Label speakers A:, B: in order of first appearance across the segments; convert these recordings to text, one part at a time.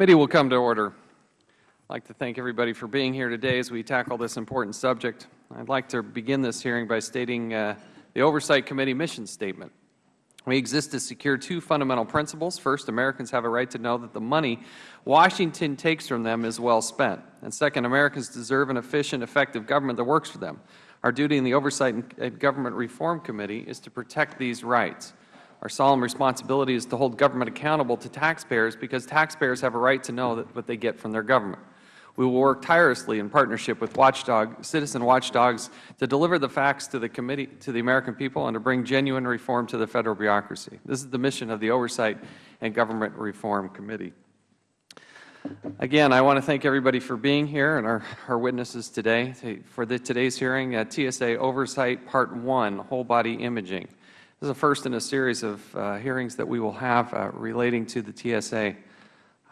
A: committee will come to order. I would like to thank everybody for being here today as we tackle this important subject. I would like to begin this hearing by stating uh, the Oversight Committee mission statement. We exist to secure two fundamental principles. First, Americans have a right to know that the money Washington takes from them is well spent. And second, Americans deserve an efficient, effective government that works for them. Our duty in the Oversight and Government Reform Committee is to protect these rights. Our solemn responsibility is to hold government accountable to taxpayers because taxpayers have a right to know what they get from their government. We will work tirelessly in partnership with watchdog, citizen watchdogs to deliver the facts to the committee, to the American people, and to bring genuine reform to the Federal bureaucracy. This is the mission of the Oversight and Government Reform Committee. Again, I want to thank everybody for being here and our, our witnesses today. For the, today's hearing, uh, TSA Oversight Part 1, Whole Body Imaging. This is the first in a series of uh, hearings that we will have uh, relating to the TSA.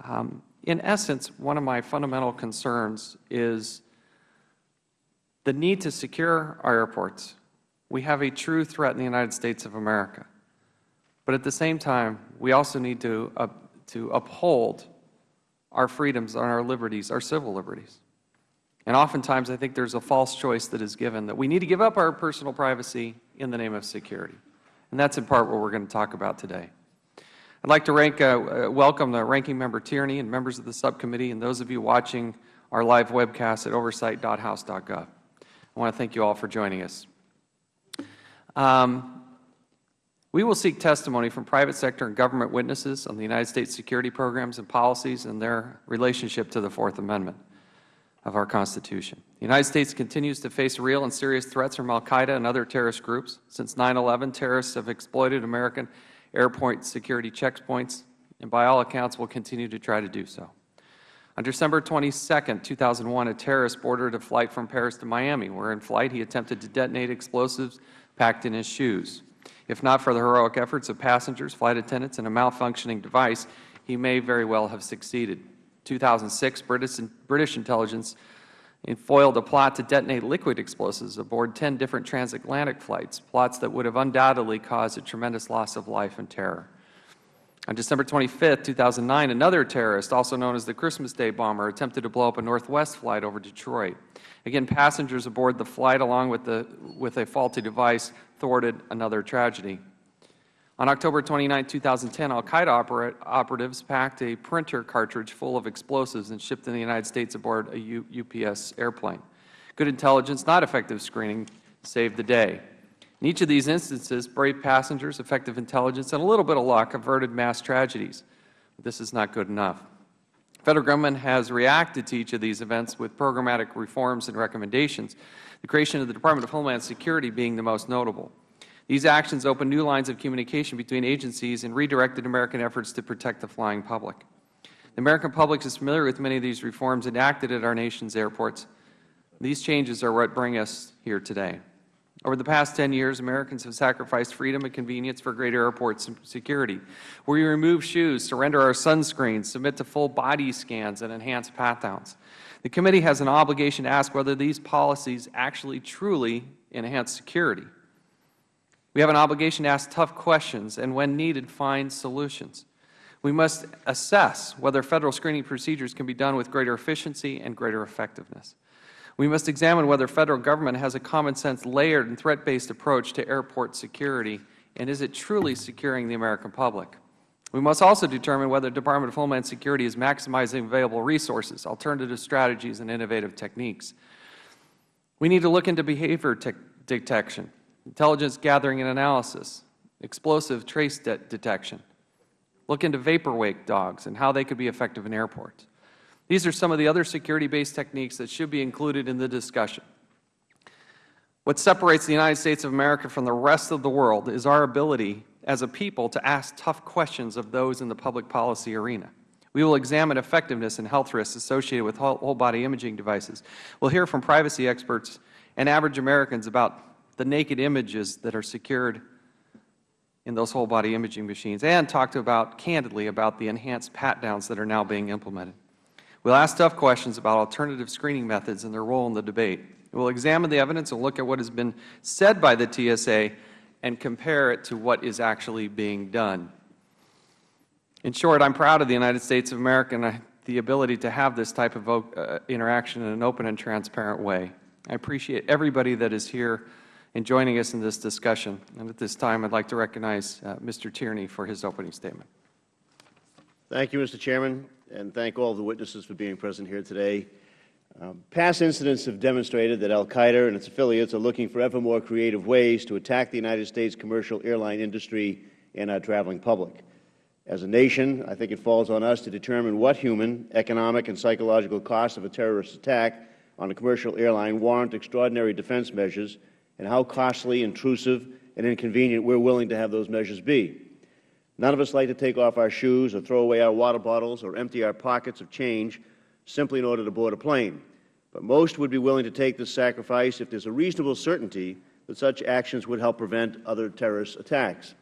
A: Um, in essence, one of my fundamental concerns is the need to secure our airports. We have a true threat in the United States of America. But at the same time, we also need to, uh, to uphold our freedoms and our liberties, our civil liberties. And oftentimes, I think there is a false choice that is given that we need to give up our personal privacy in the name of security. And that is in part what we are going to talk about today. I would like to rank, uh, uh, welcome the Ranking Member Tierney and members of the subcommittee and those of you watching our live webcast at oversight.house.gov. I want to thank you all for joining us. Um, we will seek testimony from private sector and government witnesses on the United States security programs and policies and their relationship to the Fourth Amendment of our Constitution. The United States continues to face real and serious threats from al-Qaeda and other terrorist groups. Since 9-11, terrorists have exploited American airport security checkpoints, and by all accounts will continue to try to do so. On December 22, 2001, a terrorist boarded a flight from Paris to Miami, where in flight he attempted to detonate explosives packed in his shoes. If not for the heroic efforts of passengers, flight attendants, and a malfunctioning device, he may very well have succeeded. In 2006, British, British intelligence foiled a plot to detonate liquid explosives aboard 10 different transatlantic flights, plots that would have undoubtedly caused a tremendous loss of life and terror. On December 25, 2009, another terrorist, also known as the Christmas Day bomber, attempted to blow up a Northwest flight over Detroit. Again, passengers aboard the flight, along with, the, with a faulty device, thwarted another tragedy. On October 29, 2010, al-Qaeda oper operatives packed a printer cartridge full of explosives and shipped in the United States aboard a U UPS airplane. Good intelligence, not effective screening, saved the day. In each of these instances, brave passengers, effective intelligence, and a little bit of luck averted mass tragedies. But this is not good enough. The Federal Government has reacted to each of these events with programmatic reforms and recommendations, the creation of the Department of Homeland Security being the most notable. These actions opened new lines of communication between agencies and redirected American efforts to protect the flying public. The American public is familiar with many of these reforms enacted at our nation's airports. These changes are what bring us here today. Over the past 10 years, Americans have sacrificed freedom and convenience for greater airport security. We remove shoes, surrender our sunscreens, submit to full body scans, and enhance pat-downs. The committee has an obligation to ask whether these policies actually truly enhance security. We have an obligation to ask tough questions and, when needed, find solutions. We must assess whether Federal screening procedures can be done with greater efficiency and greater effectiveness. We must examine whether Federal Government has a common-sense, layered, and threat-based approach to airport security, and is it truly securing the American public? We must also determine whether the Department of Homeland Security is maximizing available resources, alternative strategies, and innovative techniques. We need to look into behavior detection intelligence gathering and analysis, explosive trace de detection. Look into vapor wake dogs and how they could be effective in airports. These are some of the other security-based techniques that should be included in the discussion. What separates the United States of America from the rest of the world is our ability as a people to ask tough questions of those in the public policy arena. We will examine effectiveness and health risks associated with whole-body imaging devices. We will hear from privacy experts and average Americans about the naked images that are secured in those whole body imaging machines and talked about candidly about the enhanced pat downs that are now being implemented. We will ask tough questions about alternative screening methods and their role in the debate. We will examine the evidence and look at what has been said by the TSA and compare it to what is actually being done. In short, I am proud of the United States of America and the ability to have this type of uh, interaction in an open and transparent way. I appreciate everybody that is here and joining us in this discussion. And at this time, I would like to recognize uh, Mr. Tierney for his opening statement.
B: Thank you, Mr. Chairman, and thank all the witnesses for being present here today. Um, past incidents have demonstrated that al-Qaeda and its affiliates are looking for ever more creative ways to attack the United States commercial airline industry and our traveling public. As a nation, I think it falls on us to determine what human, economic, and psychological costs of a terrorist attack on a commercial airline warrant extraordinary defense measures and how costly, intrusive, and inconvenient we are willing to have those measures be. None of us like to take off our shoes or throw away our water bottles or empty our pockets of change simply in order to board a plane. But most would be willing to take this sacrifice if there is a reasonable certainty that such actions would help prevent other terrorist attacks.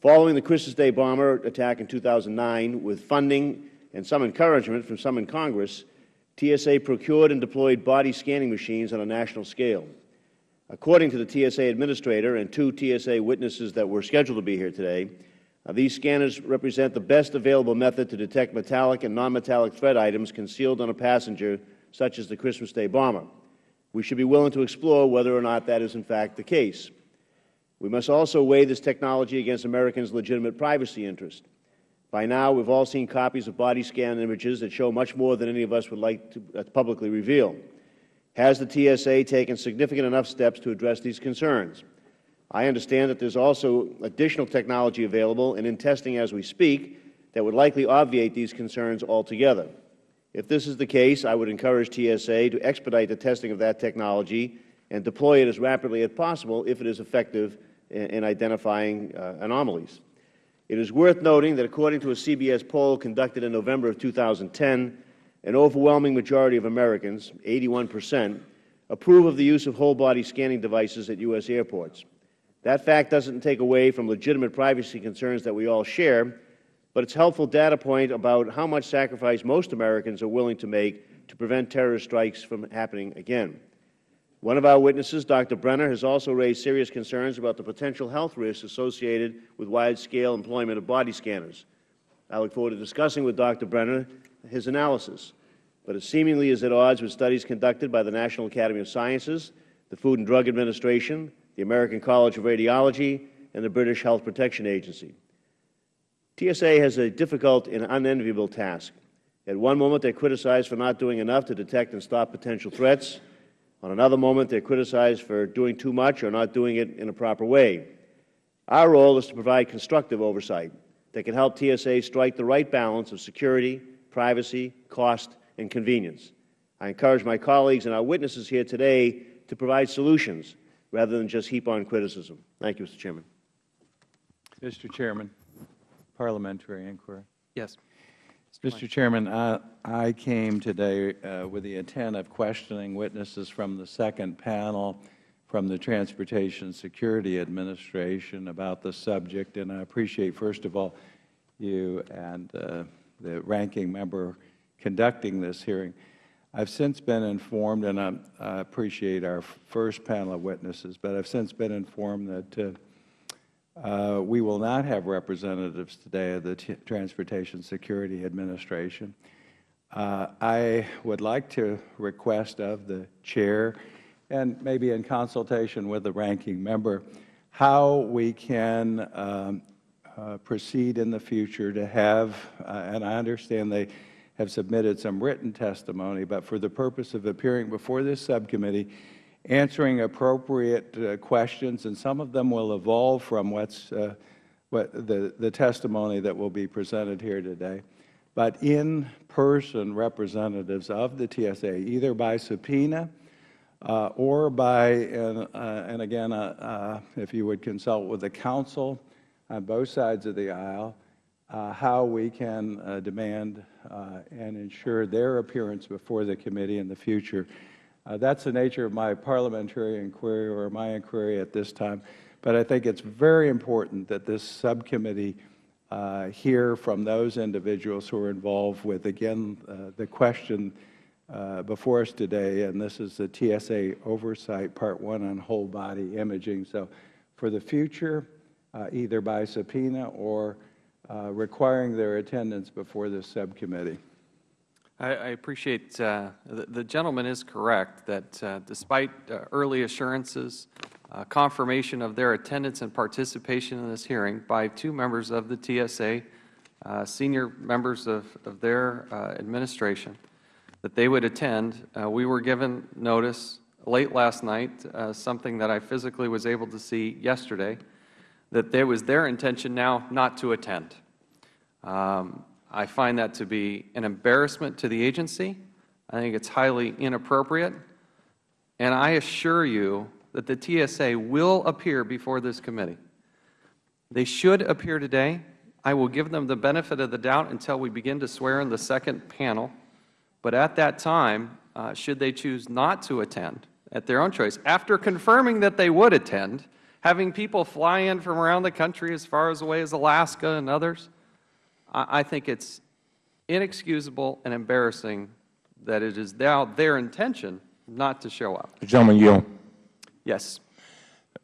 B: Following the Christmas Day bomber attack in 2009, with funding and some encouragement from some in Congress, TSA procured and deployed body scanning machines on a national scale. According to the TSA Administrator and two TSA witnesses that were scheduled to be here today, uh, these scanners represent the best available method to detect metallic and nonmetallic threat items concealed on a passenger, such as the Christmas Day bomber. We should be willing to explore whether or not that is in fact the case. We must also weigh this technology against Americans' legitimate privacy interest. By now, we have all seen copies of body scan images that show much more than any of us would like to uh, publicly reveal. Has the TSA taken significant enough steps to address these concerns? I understand that there is also additional technology available and in testing as we speak that would likely obviate these concerns altogether. If this is the case, I would encourage TSA to expedite the testing of that technology and deploy it as rapidly as possible if it is effective in, in identifying uh, anomalies. It is worth noting that according to a CBS poll conducted in November of 2010, an overwhelming majority of Americans, 81 percent, approve of the use of whole-body scanning devices at U.S. airports. That fact doesn't take away from legitimate privacy concerns that we all share, but it's a helpful data point about how much sacrifice most Americans are willing to make to prevent terrorist strikes from happening again. One of our witnesses, Dr. Brenner, has also raised serious concerns about the potential health risks associated with wide-scale employment of body scanners. I look forward to discussing with Dr. Brenner his analysis, but it seemingly is at odds with studies conducted by the National Academy of Sciences, the Food and Drug Administration, the American College of Radiology, and the British Health Protection Agency. TSA has a difficult and unenviable task. At one moment, they are criticized for not doing enough to detect and stop potential threats. On another moment, they are criticized for doing too much or not doing it in a proper way. Our role is to provide constructive oversight that can help TSA strike the right balance of security, privacy, cost, and convenience. I encourage my colleagues and our witnesses here today to provide solutions rather than just heap on criticism. Thank you, Mr. Chairman.
C: Mr. Chairman, parliamentary inquiry.
A: Yes.
C: Mr. Chairman, I, I came today uh, with the intent of questioning witnesses from the second panel from the Transportation Security Administration about the subject, and I appreciate, first of all, you and uh, the ranking member conducting this hearing. I've since been informed, and I, I, appreciate our first panel of witnesses, but I've since been informed that uh, uh, we will not have representatives today of the T Transportation Security Administration. Uh, I would like to request of the Chair, and maybe in consultation with the ranking member, how we can um, uh, proceed in the future to have, uh, and I understand they have submitted some written testimony, but for the purpose of appearing before this subcommittee, answering appropriate uh, questions, and some of them will evolve from what's uh, what the, the testimony that will be presented here today. But in-person representatives of the TSA, either by subpoena uh, or by, and, uh, and again, uh, uh, if you would consult with the counsel on both sides of the aisle, how we can demand and ensure their appearance before the committee in the future. Uh, that's the nature of my parliamentary inquiry or my inquiry at this time. But I think it's very important that this subcommittee uh, hear from those individuals who are involved with, again, uh, the question uh, before us today, and this is the TSA Oversight Part 1 on whole body imaging. So for the future, uh, either by subpoena or uh, requiring their attendance before this subcommittee.
A: I, I appreciate, uh, the, the gentleman is correct that uh, despite uh, early assurances, uh, confirmation of their attendance and participation in this hearing by two members of the TSA, uh, senior members of, of their uh, administration, that they would attend. Uh, we were given notice late last night, uh, something that I physically was able to see yesterday, that there was their intention now not to attend. Um, I find that to be an embarrassment to the agency. I think it's highly inappropriate. And I assure you that the TSA will appear before this committee. They should appear today. I will give them the benefit of the doubt until we begin to swear in the second panel. But at that time, uh, should they choose not to attend, at their own choice, after confirming that they would attend, having people fly in from around the country as far as away as Alaska and others, I I think it's inexcusable and embarrassing that it is now their intention not to show up.
D: The gentleman yield.
A: Yes.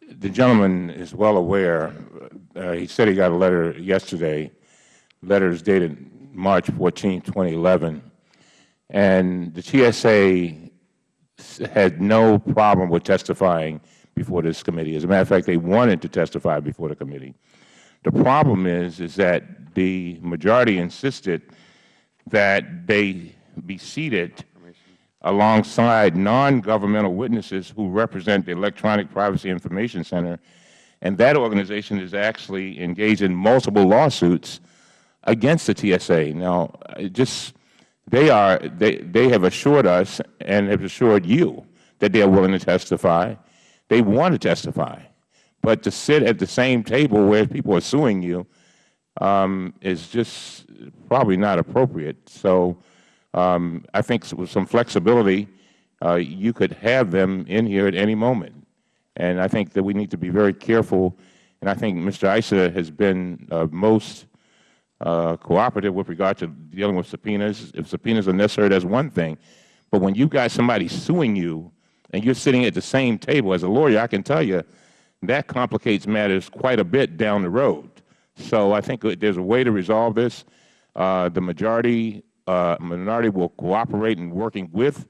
D: The gentleman is well aware, uh, he said he got a letter yesterday, letter is dated March 14, 2011, and the TSA had no problem with testifying before this committee. As a matter of fact, they wanted to testify before the committee. The problem is, is that the majority insisted that they be seated alongside non-governmental witnesses who represent the Electronic Privacy Information Center, and that organization is actually engaged in multiple lawsuits against the TSA. Now, just they are they they have assured us and have assured you that they are willing to testify. They want to testify, but to sit at the same table where people are suing you um, is just probably not appropriate. So um, I think with some flexibility, uh, you could have them in here at any moment. And I think that we need to be very careful. And I think Mr. Issa has been uh, most uh, cooperative with regard to dealing with subpoenas. If subpoenas are necessary, that's one thing. But when you've got somebody suing you and you're sitting at the same table, as a lawyer, I can tell you that complicates matters quite a bit down the road. So I think there's a way to resolve this. Uh, the majority uh, minority will cooperate in working with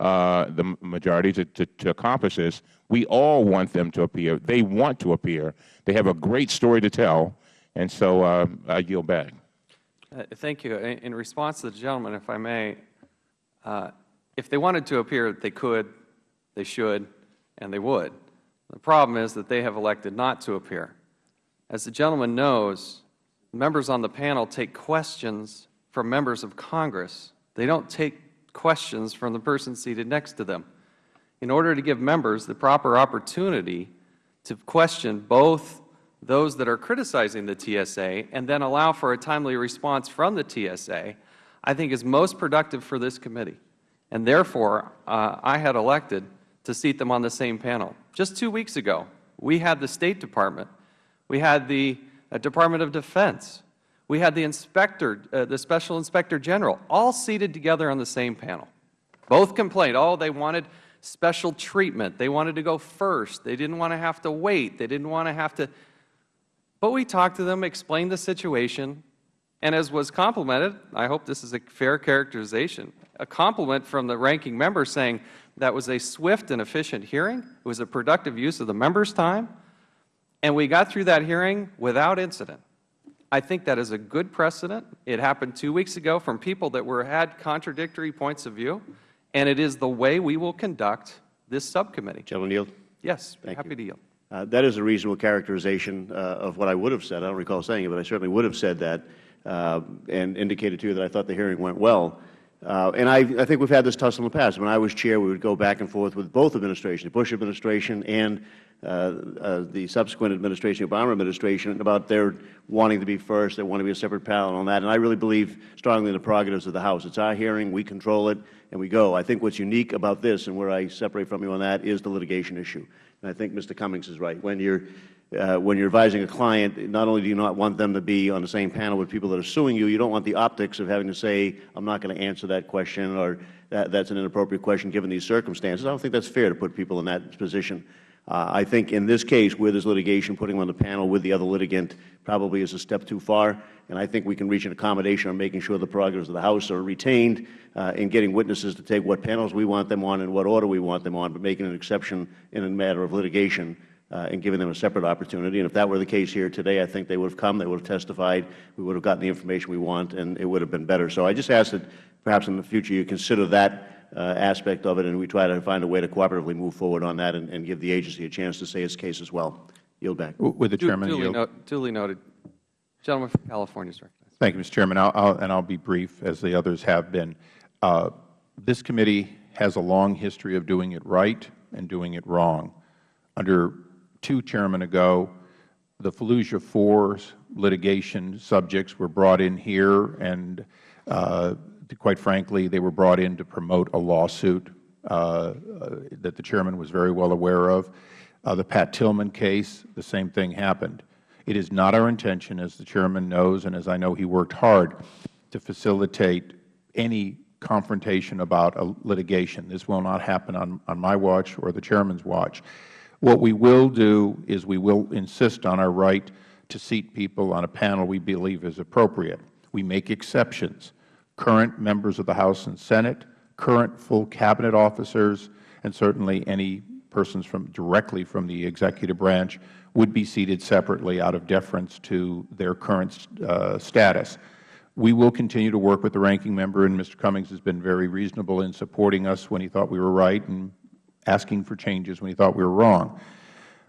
D: uh, the majority to, to, to accomplish this. We all want them to appear. They want to appear. They have a great story to tell. And so uh, I yield back.
A: Uh, Thank you. In in response to the gentleman, if I may, uh, if they wanted to appear, they could, they should, and they would. The problem is that they have elected not to appear. As the gentleman knows, members on the panel take questions from members of Congress. They don't take questions from the person seated next to them. In order to give members the proper opportunity to question both those that are criticizing the TSA and then allow for a timely response from the TSA, I think is most productive for this committee. And therefore, uh, I had elected to seat them on the same panel. Just two weeks ago, we had the State Department, we had the uh, Department of Defense, we had the inspector, uh, the Special Inspector General, all seated together on the same panel. Both complained, oh, they wanted special treatment. They wanted to go first. They didn't want to have to wait. They didn't want to have to. But we talked to them, explained the situation, and as was complimented, I hope this is a fair characterization, a compliment from the ranking member saying that was a swift and efficient hearing. It was a productive use of the members' time, and we got through that hearing without incident. I think that is a good precedent. It happened two weeks ago from people that were had contradictory points of view, and it is the way we will conduct this subcommittee.
B: Gentleman yield.
A: Yes,
B: Thank
A: happy
B: you.
A: to yield.
B: Uh, that is a reasonable characterization uh, of what I would have said. I don't recall saying it, but I certainly would have said that uh, and indicated to you that I thought the hearing went well. Uh, and I, I think we've had this tussle in the past. When I was chair, we would go back and forth with both administrations, the Bush administration and uh, uh, the subsequent administration, the Obama administration, about their wanting to be first, they want to be a separate panel on that. And I really believe strongly in the prerogatives of the House. It's our hearing, we control it, and we go. I think what's unique about this, and where I separate from you on that, is the litigation issue. And I think Mr. Cummings is right. When you're uh, when you're advising a client, not only do you not want them to be on the same panel with people that are suing you, you don't want the optics of having to say, I'm not going to answer that question or that's an inappropriate question given these circumstances. I don't think that's fair to put people in that position. Uh, I think in this case, where there's litigation, putting on the panel with the other litigant probably is a step too far, and I think we can reach an accommodation on making sure the prerogatives of the House are retained uh, in getting witnesses to take what panels we want them on and what order we want them on, but making an exception in a matter of litigation uh, and giving them a separate opportunity. And if that were the case here today, I think they would have come, they would have testified, we would have gotten the information we want, and it would have been better. So I just ask that perhaps in the future you consider that uh, aspect of it, and we try to find a way to cooperatively move forward on that and, and give the agency a chance to say its case as well. Yield back.
E: With the
A: Du-
E: Chairman,
A: Duly,
E: yield.
A: no- duly noted. Gentleman from California is recognized.
E: Thank you, Mr. Chairman. I'll, I'll, and I'll be brief, as the others have been. Uh, this committee has a long history of doing it right and doing it wrong. Under two chairmen ago, the Fallujah 4 litigation subjects were brought in here, and uh, quite frankly, they were brought in to promote a lawsuit uh, uh, that the chairman was very well aware of. Uh, the Pat Tillman case, the same thing happened. It is not our intention, as the chairman knows, and as I know he worked hard, to facilitate any confrontation about a litigation. This will not happen on, on my watch or the chairman's watch. What we will do is we will insist on our right to seat people on a panel we believe is appropriate. We make exceptions. Current members of the House and Senate, current full Cabinet officers, and certainly any persons from directly from the executive branch would be seated separately out of deference to their current uh, status. We will continue to work with the ranking member, and Mr. Cummings has been very reasonable in supporting us when he thought we were right and asking for changes when he thought we were wrong.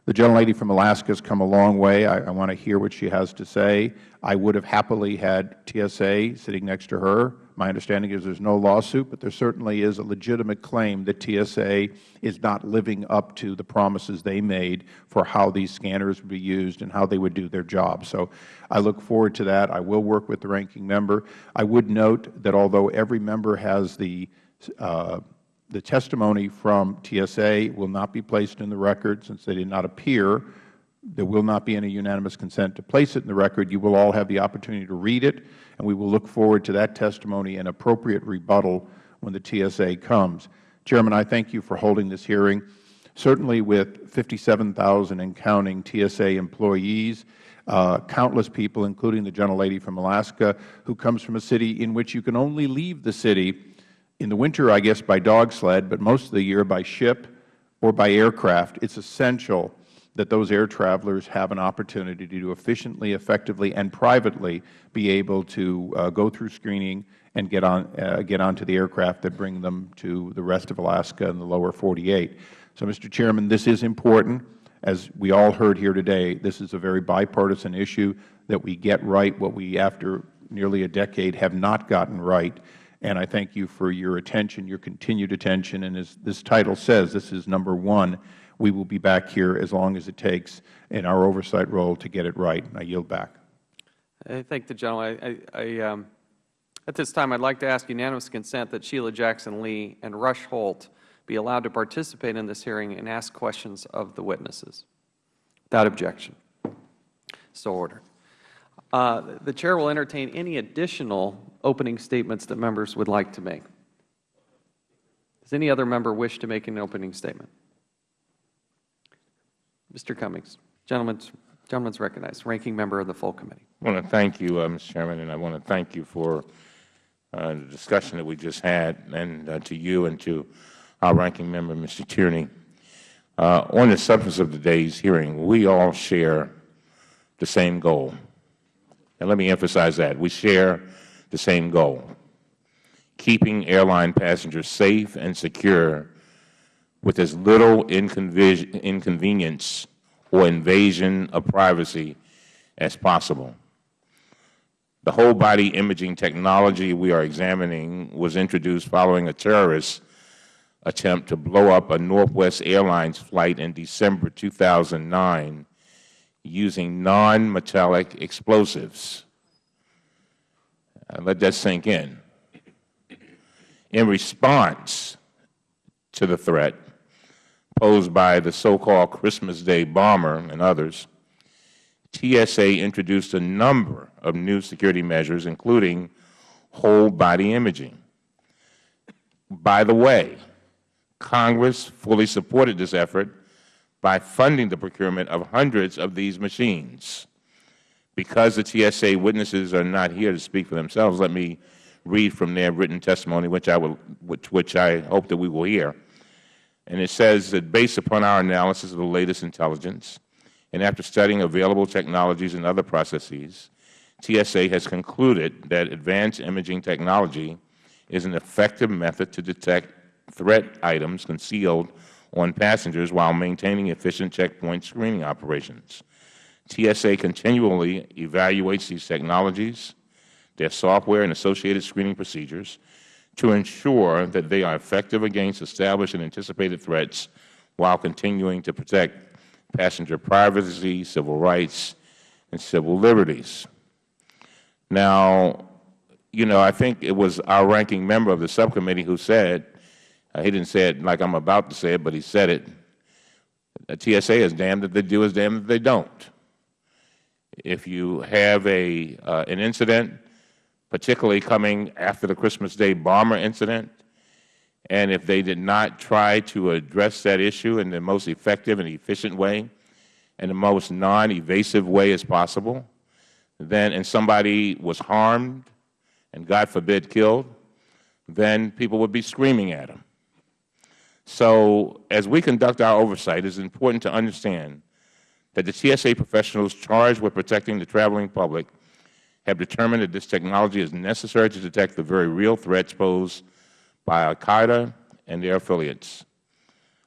E: The gentlelady from Alaska has come a long way. I, I want to hear what she has to say. I would have happily had TSA sitting next to her. My understanding is there is no lawsuit, but there certainly is a legitimate claim that TSA is not living up to the promises they made for how these scanners would be used and how they would do their job. So I look forward to that. I will work with the ranking member. I would note that although every member has the uh, the testimony from TSA will not be placed in the record since they did not appear. There will not be any unanimous consent to place it in the record. You will all have the opportunity to read it, and we will look forward to that testimony and appropriate rebuttal when the TSA comes. Chairman, I thank you for holding this hearing. Certainly with 57,000 and counting TSA employees, uh, countless people, including the gentlelady from Alaska, who comes from a city in which you can only leave the city in the winter, I guess, by dog sled, but most of the year by ship or by aircraft. It is essential that those air travelers have an opportunity to efficiently, effectively, and privately be able to uh, go through screening and get on uh, get onto the aircraft that bring them to the rest of Alaska and the lower 48. So, Mr. Chairman, this is important. As we all heard here today, this is a very bipartisan issue that we get right what we, after nearly a decade, have not gotten right and I thank you for your attention, your continued attention. And as this title says, this is number one. We will be back here as long as it takes in our oversight role to get it right. I yield back.
A: I thank the gentleman. I, I, um, at this time, I'd like to ask unanimous consent that Sheila Jackson Lee and Rush Holt be allowed to participate in this hearing and ask questions of the witnesses. Without objection. So ordered. Uh, the Chair will entertain any additional opening statements that members would like to make. Does any other member wish to make an opening statement? Mr. Cummings. Gentleman's, gentleman's recognized. Ranking member of the full committee.
D: I want to thank you, uh, Mr. Chairman, and I want to thank you for uh, the discussion that we just had, and uh, to you and to our ranking member, Mr. Tierney. Uh, on the substance of today's hearing, we all share the same goal. And let me emphasize that. We share the same goal, keeping airline passengers safe and secure with as little inconvenience or invasion of privacy as possible. The whole-body imaging technology we are examining was introduced following a terrorist attempt to blow up a Northwest Airlines flight in December 2009 using non-metallic explosives. Uh, let that sink in. In response to the threat posed by the so-called Christmas Day bomber and others, TSA introduced a number of new security measures, including whole-body imaging. By the way, Congress fully supported this effort by funding the procurement of hundreds of these machines. Because the TSA witnesses are not here to speak for themselves, let me read from their written testimony, which I, will, which, which I hope that we will hear. And it says that based upon our analysis of the latest intelligence, and after studying available technologies and other processes, TSA has concluded that advanced imaging technology is an effective method to detect threat items concealed on passengers while maintaining efficient checkpoint screening operations. TSA continually evaluates these technologies, their software and associated screening procedures to ensure that they are effective against established and anticipated threats while continuing to protect passenger privacy, civil rights, and civil liberties. Now, you know, I think it was our ranking member of the subcommittee who said, he didn't say it like I'm about to say it, but he said it, uh, TSA is damned if they do, is damned if they don't. If you have a, uh, an incident, particularly coming after the Christmas Day bomber incident, and if they did not try to address that issue in the most effective and efficient way, in the most non-evasive way as possible, then, and somebody was harmed and, God forbid, killed, then people would be screaming at them. So as we conduct our oversight, it is important to understand that the TSA professionals charged with protecting the traveling public have determined that this technology is necessary to detect the very real threats posed by al-Qaeda and their affiliates.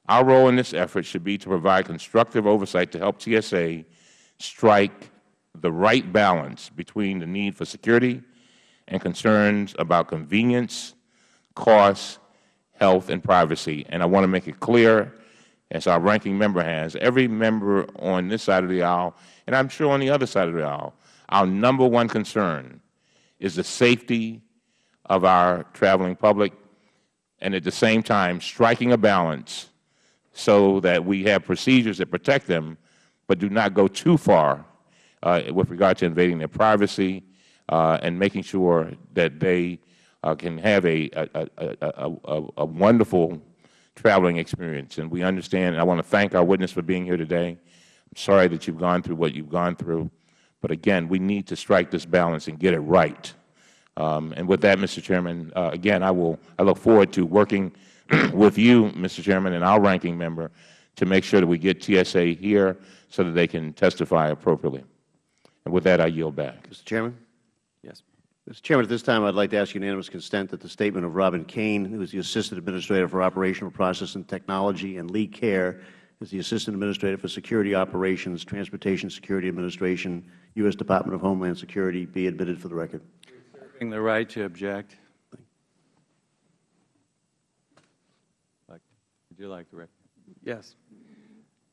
D: Our role in this effort should be to provide constructive oversight to help TSA strike the right balance between the need for security and concerns about convenience, cost, health, and privacy. And I want to make it clear, as our ranking member has, every member on this side of the aisle, and I'm sure on the other side of the aisle, our number one concern is the safety of our traveling public and at the same time striking a balance so that we have procedures that protect them but do not go too far uh, with regard to invading their privacy uh, and making sure that they can have a, a, a, a, a wonderful traveling experience. And we understand, and I want to thank our witness for being here today. I'm sorry that you've gone through what you've gone through. But again, we need to strike this balance and get it right. Um, and with that, Mr. Chairman, uh, again, I will I look forward to working with you, Mr. Chairman, and our ranking member to make sure that we get TSA here so that they can testify appropriately. And with that, I yield back.
B: Mr. Chairman?
A: Yes.
B: Mr. Chairman, at this time, I would like to ask unanimous consent that the statement of Robin Kane, who is the Assistant Administrator for Operational Process and Technology, and Lee Kerr, is the Assistant Administrator for Security Operations, Transportation Security Administration, U.S. Department of Homeland Security, be admitted for the record.
C: Reserving the right to object. Would you like the record?
A: Yes.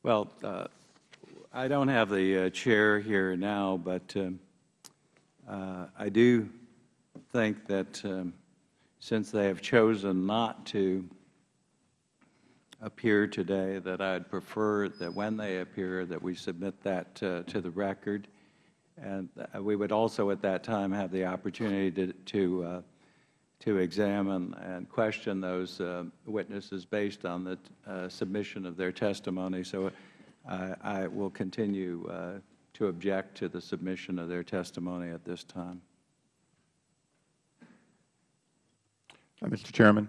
C: Well, uh, I don't have the uh, chair here now, but um, uh, I do think that um, since they have chosen not to appear today, that I'd prefer that when they appear, that we submit that uh, to the record. And uh, we would also at that time have the opportunity to, to, uh, to examine and question those uh, witnesses based on the uh, submission of their testimony. So I, I will continue uh, to object to the submission of their testimony at this time.
E: Uh, Mr. Chairman?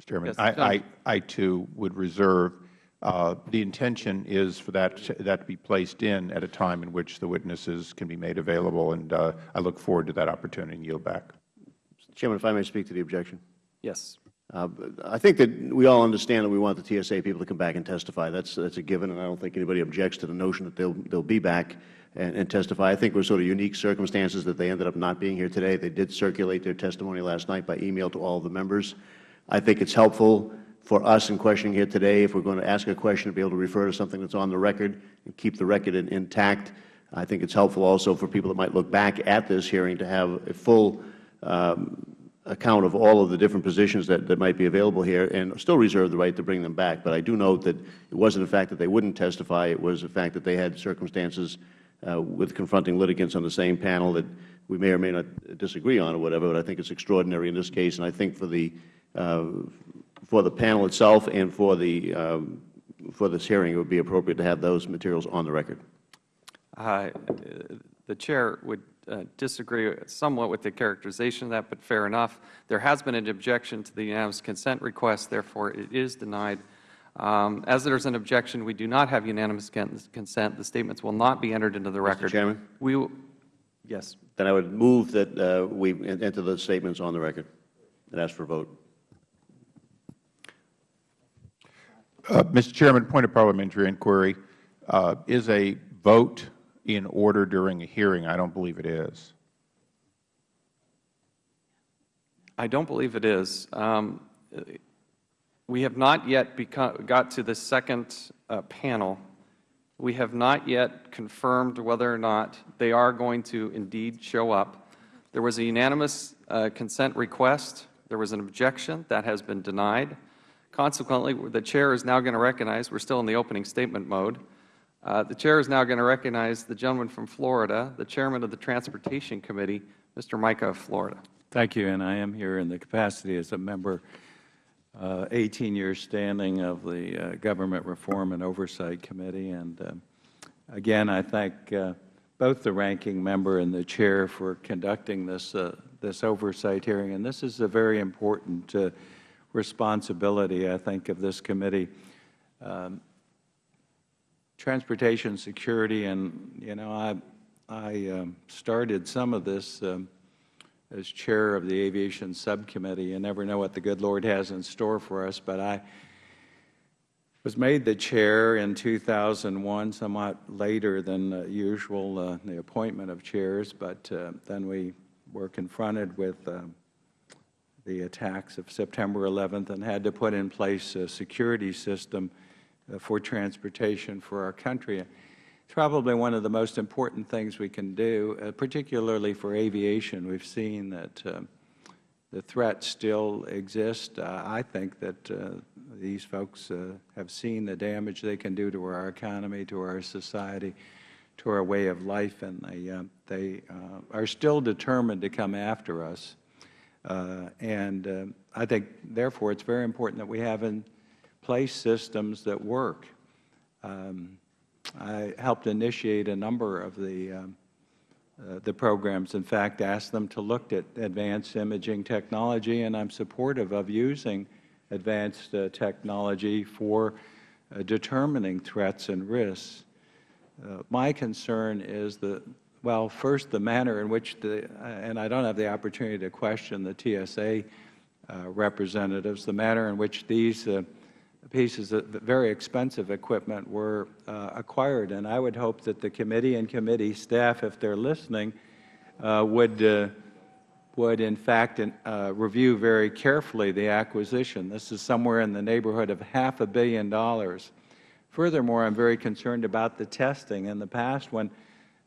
E: Mr. Chairman,
A: Yes,
E: I, I, I too would reserve, uh, the intention is for that, that to be placed in at a time in which the witnesses can be made available, and uh, I look forward to that opportunity and yield back.
B: Mr. Chairman, if I may speak to the objection.
A: Yes.
B: Uh, I think that we all understand that we want the TSA people to come back and testify. That's, that's a given, and I don't think anybody objects to the notion that they'll, they'll be back and, and testify. I think it was sort of unique circumstances that they ended up not being here today. They did circulate their testimony last night by email to all of the members. I think it's helpful for us in questioning here today, if we're going to ask a question, to be able to refer to something that's on the record and keep the record in, intact. I think it's helpful also for people that might look back at this hearing to have a full um, account of all of the different positions that, that might be available here and still reserve the right to bring them back. But I do note that it wasn't the fact that they wouldn't testify. It was the fact that they had circumstances with confronting litigants on the same panel that we may or may not disagree on or whatever, but I think it's extraordinary in this case. And I think for the, uh, for the panel itself and for the um, for this hearing, it would be appropriate to have those materials on the record.
A: Uh, The Chair would uh, disagree somewhat with the characterization of that, but fair enough. There has been an objection to the unanimous consent request, therefore it is denied. Um, As there is an objection, we do not have unanimous consent. The statements will not be entered into the record. Mr.
B: Chairman?
A: We will, yes.
B: Then I would move that uh, we enter those statements on the record and ask for a vote.
E: Uh, Mr. Chairman, point of parliamentary inquiry. Uh, Is a vote in order during a hearing? I don't believe it is.
A: I don't believe it is. Um, We have not yet become, got to the second uh, panel. We have not yet confirmed whether or not they are going to indeed show up. There was a unanimous uh, consent request. There was an objection. That has been denied. Consequently, the Chair is now going to recognize, we're still in the opening statement mode, uh, the Chair is now going to recognize the gentleman from Florida, the Chairman of the Transportation Committee, Mr. Mica of Florida.
C: Thank you, and I am here in the capacity as a member, uh, 18 years standing of the uh, Government Reform and Oversight Committee. And uh, again, I thank uh, both the ranking member and the chair for conducting this, uh, this oversight hearing. And this is a very important uh, responsibility, I think, of this committee. Um, transportation security, and, you know, I, I um, started some of this um, as chair of the aviation subcommittee. You never know what the good Lord has in store for us, but I was made the chair in 2001, somewhat later than uh, usual, uh, the appointment of chairs, but uh, then we were confronted with uh, the attacks of September 11th and had to put in place a security system uh, for transportation for our country. Probably one of the most important things we can do, uh, particularly for aviation. We've seen that uh, the threat still exists. Uh, I think that uh, these folks uh, have seen the damage they can do to our economy, to our society, to our way of life, and they, uh, they are still determined to come after us. And I think, therefore, it's very important that we have in place systems that work. Um, I helped initiate a number of the, um, uh, the programs. In fact, asked them to look at advanced imaging technology, and I'm supportive of using advanced uh, technology for uh, determining threats and risks. Uh, my concern is the, well, first, the manner in which the, and I don't have the opportunity to question the TSA uh, representatives, the manner in which these uh, pieces of very expensive equipment were uh, acquired. And I would hope that the committee and committee staff, if they're listening, uh, would, uh, would in fact uh, review very carefully the acquisition. This is somewhere in the neighborhood of half a billion dollars. Furthermore, I'm very concerned about the testing. In the past, when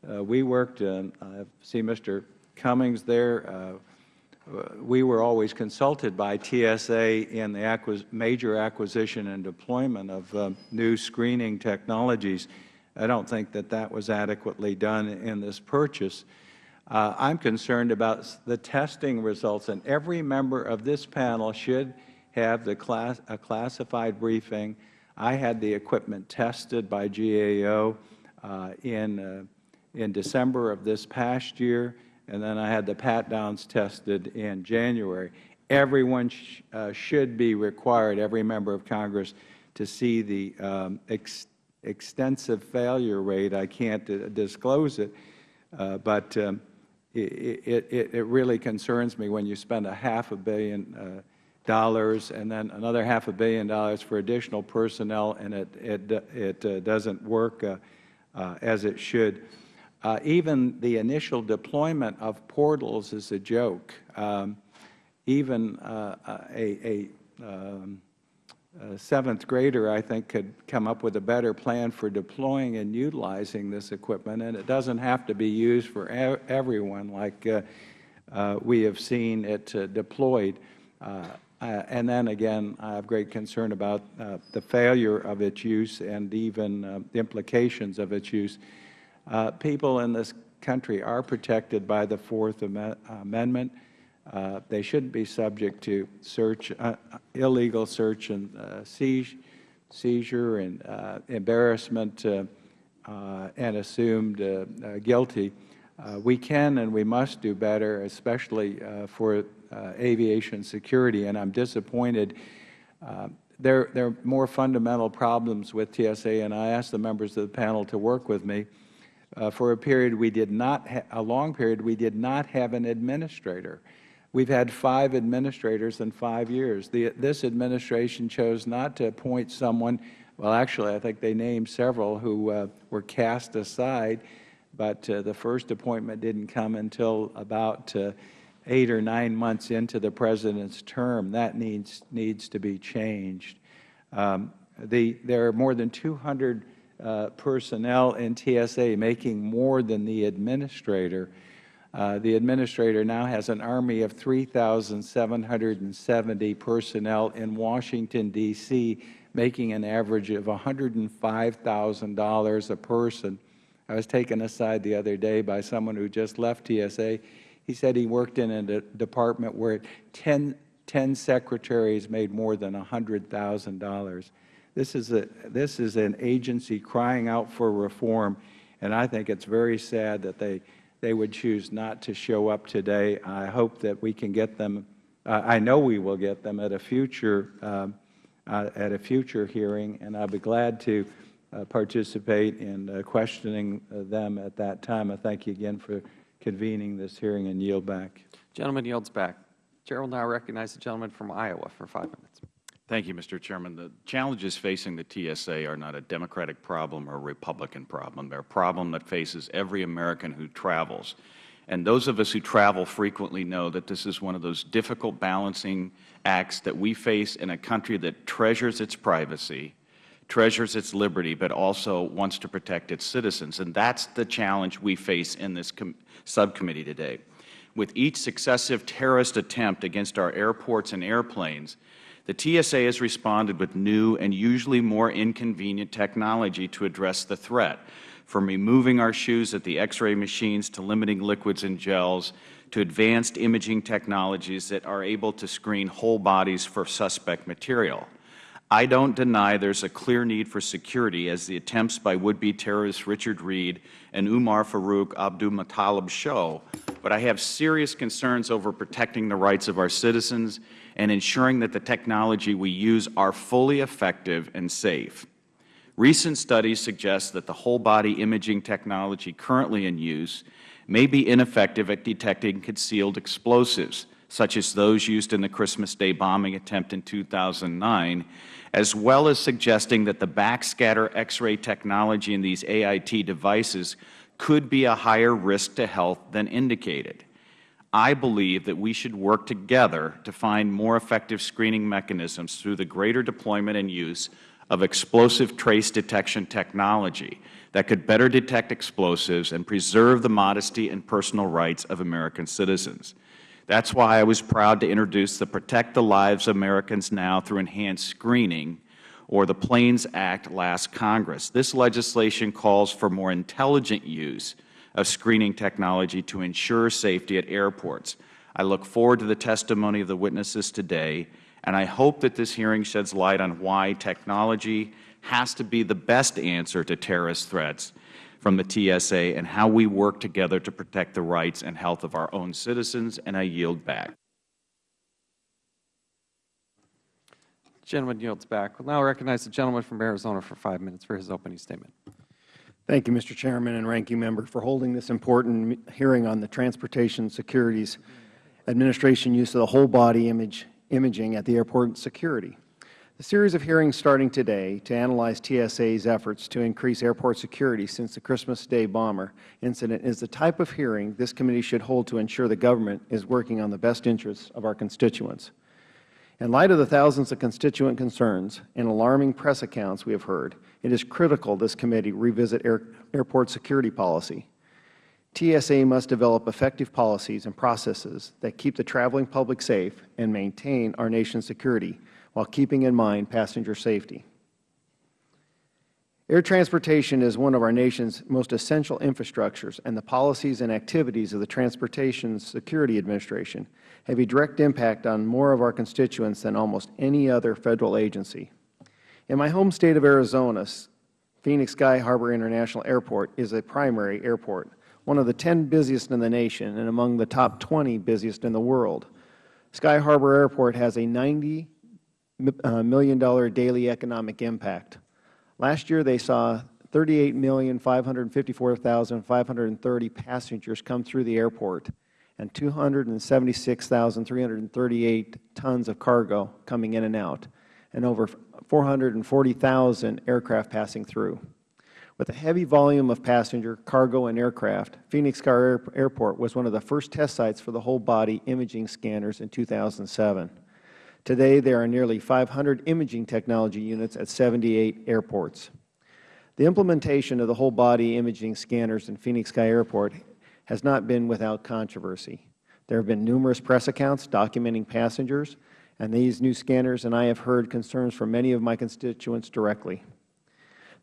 C: uh, we worked, I see Mr. Cummings there, uh, we were always consulted by TSA in the acquis major acquisition and deployment of uh, new screening technologies. I don't think that that was adequately done in this purchase. Uh, I'm concerned about the testing results, and every member of this panel should have the class, a classified briefing. I had the equipment tested by GAO uh, in, uh, in December of this past year and then I had the pat-downs tested in January. Everyone sh uh, should be required, every member of Congress, to see the um, ex extensive failure rate. I can't uh, disclose it, uh, but um, it, it, it, really concerns me when you spend a half a billion uh, dollars and then another half a billion dollars for additional personnel, and it, it, it uh, doesn't work uh, as it should. Uh, even the initial deployment of portals is a joke. Um, even uh, a, a, um, a, seventh grader, I think, could come up with a better plan for deploying and utilizing this equipment, and it doesn't have to be used for e everyone like uh, uh we have seen it uh, deployed. Uh, and then again, I have great concern about the failure of its use and even the implications of its use. Uh, people in this country are protected by the Fourth Am Amendment. Uh, they shouldn't be subject to search, uh, illegal search and uh, seizure, seizure and uh, embarrassment uh, and assumed guilty. We can and we must do better, especially for aviation security, and I'm disappointed. Uh, there, there are more fundamental problems with TSA, and I ask the members of the panel to work with me. Uh, for a period, we did not, a long period, we did not have an administrator. We've had five administrators in five years. The, this administration chose not to appoint someone, well, actually, I think they named several who uh, were cast aside, but uh, the first appointment didn't come until about uh, eight or nine months into the President's term. That needs, needs to be changed. Um, the, there are more than 200 uh, personnel in TSA making more than the administrator. Uh, the administrator now has an army of 3,770 personnel in Washington, D.C., making an average of $105,000 a person. I was taken aside the other day by someone who just left TSA. He said he worked in a de department where 10, 10 secretaries made more than $100,000. This is, a, this is an agency crying out for reform, and I think it's very sad that they, they would choose not to show up today. I hope that we can get them, uh, I know we will get them at a future, um, uh, at a future hearing, and I'll be glad to uh, participate in uh, questioning them at that time. I thank you again for convening this hearing and yield back.
A: Gentleman yields back. Chair will now recognize the gentleman from Iowa for five minutes.
F: Thank you, Mr. Chairman. The challenges facing the TSA are not a Democratic problem or a Republican problem. They are a problem that faces every American who travels. And those of us who travel frequently know that this is one of those difficult balancing acts that we face in a country that treasures its privacy, treasures its liberty, but also wants to protect its citizens. And that is the challenge we face in this subcommittee today. With each successive terrorist attempt against our airports and airplanes, the TSA has responded with new and usually more inconvenient technology to address the threat, from removing our shoes at the X-ray machines to limiting liquids and gels to advanced imaging technologies that are able to screen whole bodies for suspect material. I don't deny there is a clear need for security, as the attempts by would-be terrorists Richard Reid and Umar Farouk Abdulmutallab show, but I have serious concerns over protecting the rights of our citizens and ensuring that the technology we use are fully effective and safe. Recent studies suggest that the whole-body imaging technology currently in use may be ineffective at detecting concealed explosives, such as those used in the Christmas Day bombing attempt in 2009, as well as suggesting that the backscatter X-ray technology in these AIT devices could be a higher risk to health than indicated. I believe that we should work together to find more effective screening mechanisms through the greater deployment and use of explosive trace detection technology that could better detect explosives and preserve the modesty and personal rights of American citizens. That is why I was proud to introduce the Protect the Lives of Americans Now through Enhanced Screening, or the Planes Act last Congress. This legislation calls for more intelligent use of screening technology to ensure safety at airports. I look forward to the testimony of the witnesses today, and I hope that this hearing sheds light on why technology has to be the best answer to terrorist threats from the TSA and how we work together to protect the rights and health of our own citizens, and I yield back.
A: The gentleman yields back. We will now recognize the gentleman from Arizona for five minutes for his opening statement.
G: Thank you, Mr. Chairman and Ranking Member, for holding this important hearing on the Transportation Securities Administration use of the whole-body image, imaging at the airport security. The series of hearings starting today to analyze TSA's efforts to increase airport security since the Christmas Day bomber incident is the type of hearing this committee should hold to ensure the government is working on the best interests of our constituents. In light of the thousands of constituent concerns and alarming press accounts we have heard, it is critical this committee revisit air, airport security policy. TSA must develop effective policies and processes that keep the traveling public safe and maintain our nation's security while keeping in mind passenger safety. Air transportation is one of our nation's most essential infrastructures, and the policies and activities of the Transportation Security Administration have a direct impact on more of our constituents than almost any other Federal agency. In my home state of Arizona, Phoenix Sky Harbor International Airport is a primary airport, one of the 10 busiest in the nation and among the top 20 busiest in the world. Sky Harbor Airport has a $90 uh, million daily economic impact. Last year, they saw 38,554,530 passengers come through the airport and 276,338 tons of cargo coming in and out, and over 440,000 aircraft passing through. With a heavy volume of passenger, cargo, and aircraft, Phoenix Sky Airport was one of the first test sites for the whole-body imaging scanners in 2007. Today, there are nearly 500 imaging technology units at 78 airports. The implementation of the whole-body imaging scanners in Phoenix Sky Airport has not been without controversy. There have been numerous press accounts documenting passengers and these new scanners, and I have heard concerns from many of my constituents directly.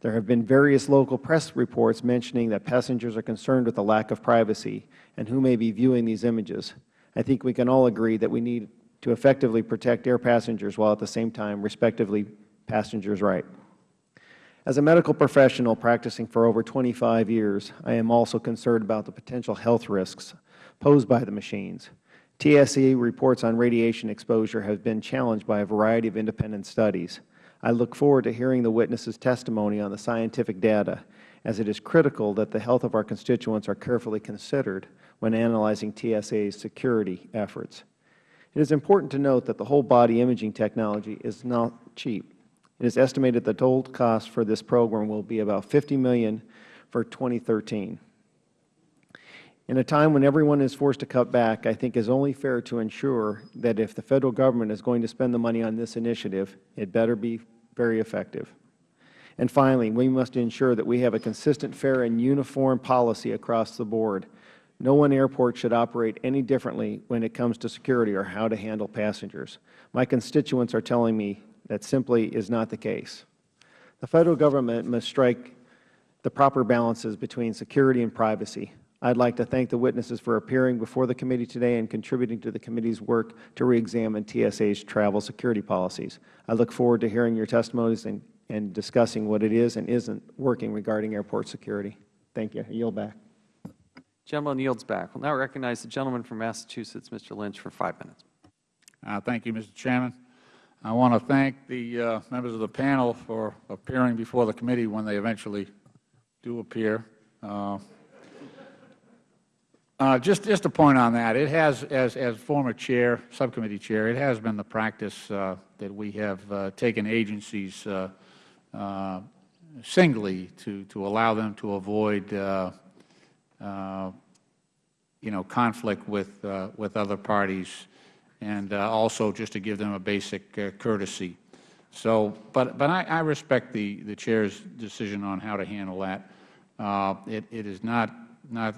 G: There have been various local press reports mentioning that passengers are concerned with the lack of privacy and who may be viewing these images. I think we can all agree that we need to effectively protect air passengers while at the same time respectively passengers' rights. As a medical professional practicing for over 25 years, I am also concerned about the potential health risks posed by the machines. TSA reports on radiation exposure have been challenged by a variety of independent studies. I look forward to hearing the witnesses' testimony on the scientific data, as it is critical that the health of our constituents are carefully considered when analyzing TSA's security efforts. It is important to note that the whole-body imaging technology is not cheap. It is estimated the total cost for this program will be about 50 million for 2013. In a time when everyone is forced to cut back, I think it is only fair to ensure that if the Federal Government is going to spend the money on this initiative, it better be very effective. And finally, we must ensure that we have a consistent, fair, and uniform policy across the board. No one airport should operate any differently when it comes to security or how to handle passengers. My constituents are telling me that simply is not the case. The Federal Government must strike the proper balances between security and privacy. I would like to thank the witnesses for appearing before the committee today and contributing to the committee's work to reexamine TSA's travel security policies. I look forward to hearing your testimonies and, and discussing what it is and isn't working regarding airport security. Thank you. I yield back.
A: Gentleman yields back. we will now recognize the gentleman from Massachusetts, Mr. Lynch, for five minutes.
H: Uh, thank you, Mr. Chairman. I want to thank the uh, members of the panel for appearing before the committee when they eventually do appear. Uh, uh, just, just a point on that. It has, as, as former chair, subcommittee chair, it has been the practice uh, that we have uh, taken agencies uh, singly to, to allow them to avoid, you know, conflict with, with other parties and uh, also just to give them a basic uh, courtesy. So, but, but I, I, respect the, the Chair's decision on how to handle that. Uh, it, it is not, not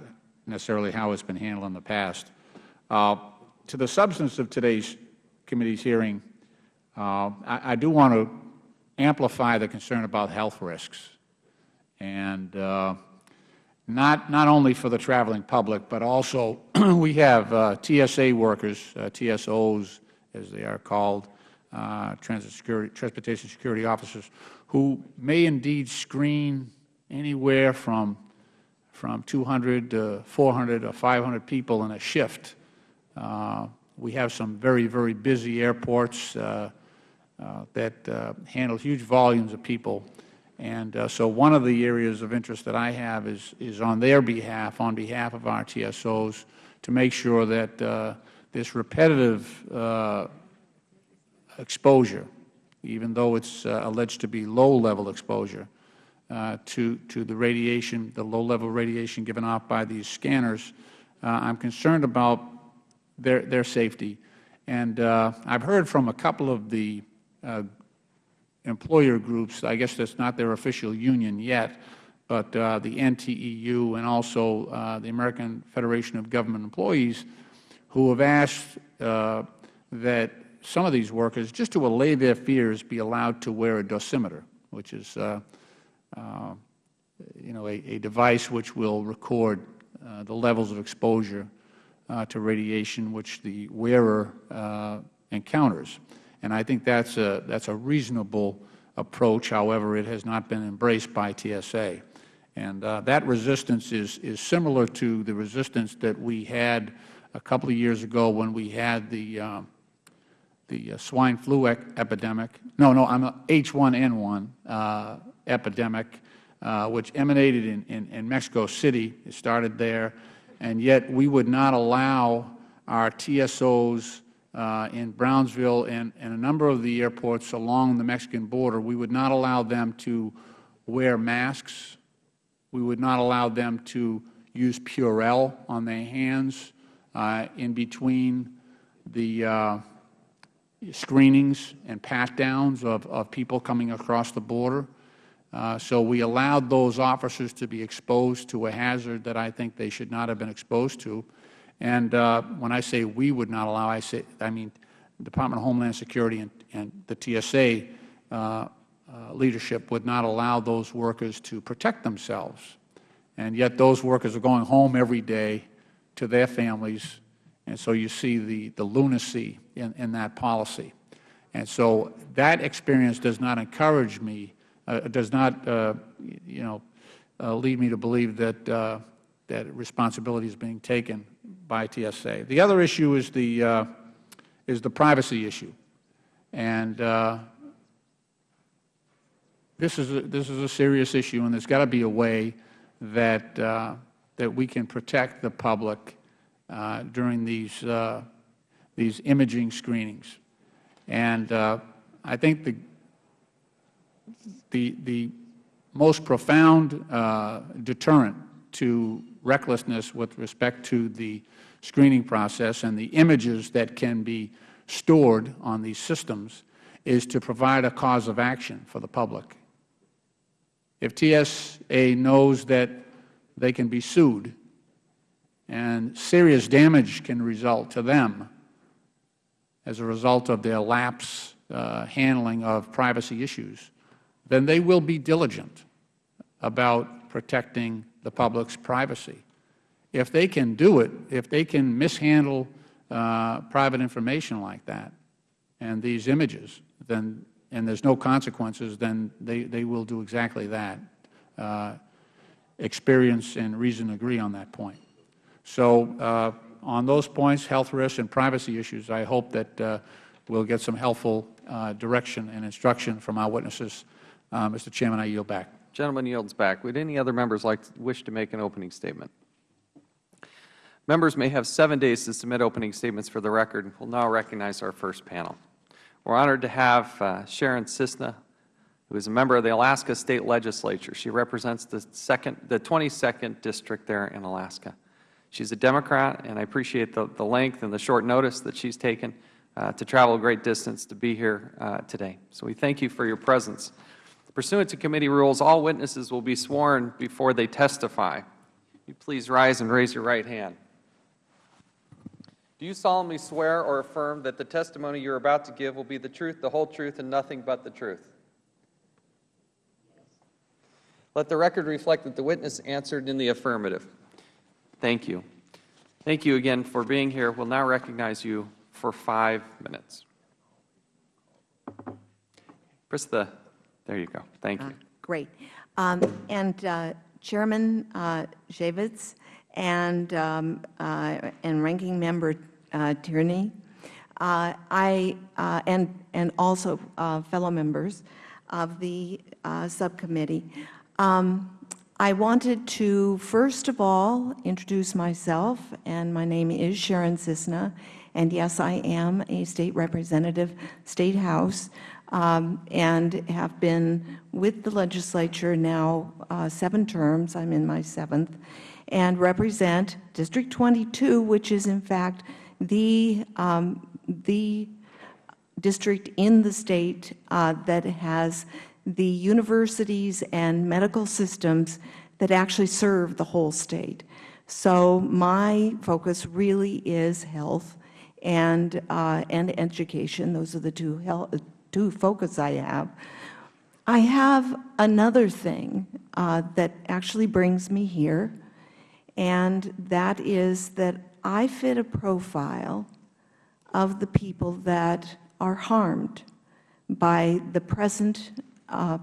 H: necessarily how it's been handled in the past. Uh, to the substance of today's committee's hearing, uh, I, I, do want to amplify the concern about health risks. And uh, not, not only for the traveling public, but also we have uh, TSA workers, uh, TSOs as they are called, uh, security, transportation security officers, who may indeed screen anywhere from, from 200 to 400 or 500 people in a shift. Uh, we have some very, very busy airports uh, uh, that handle huge volumes of people and uh, so one of the areas of interest that I have is, is on their behalf, on behalf of our TSOs, to make sure that uh, this repetitive uh, exposure, even though it's uh, alleged to be low-level exposure uh, to, to the radiation, the low-level radiation given off by these scanners, uh, I'm concerned about their, their safety. And I've heard from a couple of the employer groups, I guess that's not their official union yet, but uh, the NTEU and also uh, the American Federation of Government Employees, who have asked uh, that some of these workers, just to allay their fears, be allowed to wear a dosimeter, which is uh, uh, you know, a, a, device which will record uh, the levels of exposure to radiation which the wearer encounters. And I think that's a, that's a reasonable approach. However, it has not been embraced by TSA. And uh, that resistance is, is similar to the resistance that we had a couple of years ago when we had the, uh, the uh, swine flu epidemic. No, no, I'm H1N1 uh, epidemic, uh, which emanated in, in, in Mexico City. It started there. And yet we would not allow our TSOs uh, in Brownsville and, and a number of the airports along the Mexican border, we would not allow them to wear masks. We would not allow them to use Purell on their hands uh, in between the uh, screenings and pat-downs of, of people coming across the border. Uh, so we allowed those officers to be exposed to a hazard that I think they should not have been exposed to. And uh, when I say we would not allow, I say I mean the Department of Homeland Security and, and the TSA uh, uh, leadership would not allow those workers to protect themselves. And yet those workers are going home every day to their families, and so you see the, the lunacy in, in that policy. And so that experience does not encourage me, does not, uh, you know, uh, lead me to believe that, uh, that responsibility is being taken by TSA. The other issue is the, uh, is the privacy issue. And uh, this, is a, this is a serious issue, and there's got to be a way that, uh, that we can protect the public uh, during these, uh, these imaging screenings. And uh, I think the, the, the most profound uh, deterrent to recklessness with respect to the screening process and the images that can be stored on these systems is to provide a cause of action for the public. If TSA knows that they can be sued and serious damage can result to them as a result of their lapse uh, handling of privacy issues, then they will be diligent about protecting the public's privacy. If they can do it, if they can mishandle uh, private information like that and these images, then, and there's no consequences, then they, they will do exactly that. Uh, experience and reason agree on that point. So uh, on those points, health risks and privacy issues, I hope that uh, we'll get some helpful uh, direction and instruction from our witnesses. Uh, Mr. Chairman, I yield back.
A: Gentleman yields back. Would any other members like to wish to make an opening statement? Members may have seven days to submit opening statements for the record. We'll now recognize our first panel. We're honored to have uh, Sharon Cissna, who is a member of the Alaska State Legislature. She represents the second, the 22nd district there in Alaska. She's a Democrat, and I appreciate the, the length and the short notice that she's taken uh, to travel a great distance to be here uh, today. So we thank you for your presence. Pursuant to committee rules, all witnesses will be sworn before they testify. You please rise and raise your right hand. Do you solemnly swear or affirm that the testimony you are about to give will be the truth, the whole truth, and nothing but the truth? Let the record reflect that the witness answered in the affirmative. Thank you. Thank you again for being here. We'll now recognize you for five minutes. Press the, there you go. Thank you.
I: Uh, Great. Um, And uh, Chairman uh, Chaffetz and, um, uh, and Ranking Member Tierney, uh, I, uh, and, and also uh, fellow members of the uh, subcommittee, um, I wanted to, first of all, introduce myself, and my name is Sharon Cissna, and yes, I am a State Representative, State House, um, and have been with the legislature now uh, seven terms. I'm in my seventh, and represent District 22, which is in fact the, um, the district in the state uh, that has the universities and medical systems that actually serve the whole state. So my focus really is health and, uh, and education. Those are the two, health, two focus I have. I have another thing uh, that actually brings me here, and that is that I fit a profile of the people that are harmed by the present uh,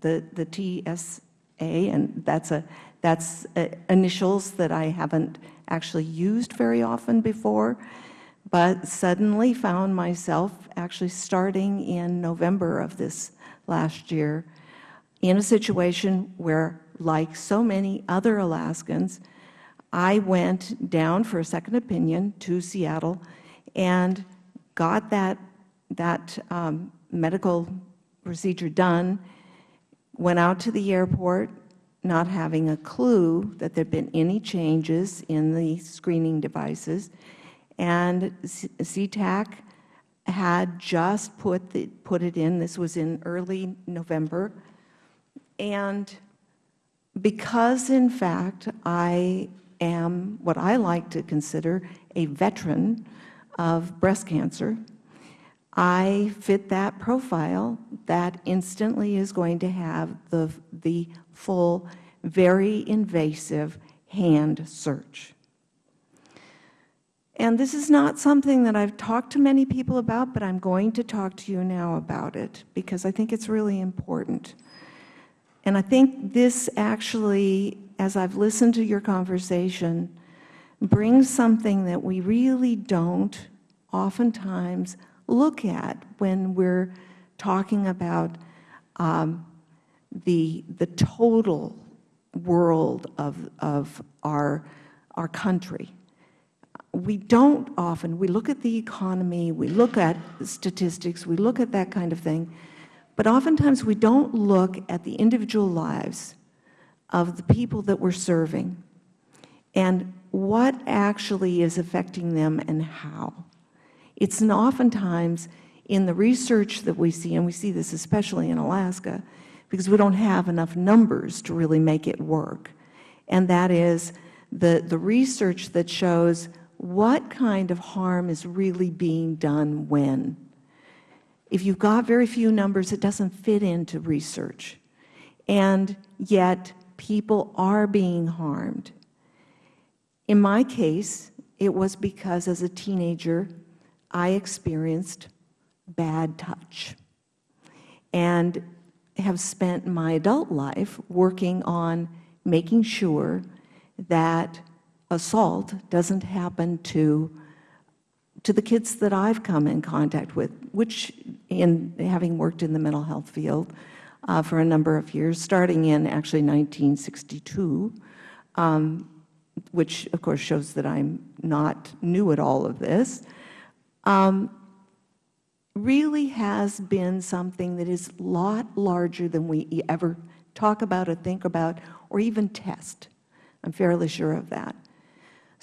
I: the, the TSA, and that's, a, that's uh, initials that I haven't actually used very often before, but suddenly found myself actually starting in November of this last year in a situation where, like so many other Alaskans, I went down for a second opinion to Seattle and got that, that um, medical procedure done, went out to the airport not having a clue that there had been any changes in the screening devices, and SeaTac had just put, the, put it in. This was in early November. And because, in fact, I am what I like to consider a veteran of breast cancer, I fit that profile that instantly is going to have the, the full, very invasive hand search. And this is not something that I've talked to many people about, but I'm going to talk to you now about it because I think it's really important. And I think this actually, as I've listened to your conversation, brings something that we really don't oftentimes look at when we're talking about um, the, the total world of, of our, our country. We don't often, we look at the economy, we look at statistics, we look at that kind of thing, but oftentimes we don't look at the individual lives of the people that we're serving and what actually is affecting them and how. It's oftentimes in the research that we see, and we see this especially in Alaska, because we don't have enough numbers to really make it work, and that is the, the research that shows what kind of harm is really being done when. If you've got very few numbers, it doesn't fit into research. And yet, people are being harmed. In my case, it was because as a teenager, I experienced bad touch and have spent my adult life working on making sure that assault doesn't happen to to the kids that I've come in contact with, which in having worked in the mental health field uh, for a number of years, starting in actually 1962, um, which of course shows that I'm not new at all of this, um, really has been something that is a lot larger than we ever talk about or think about or even test. I'm fairly sure of that.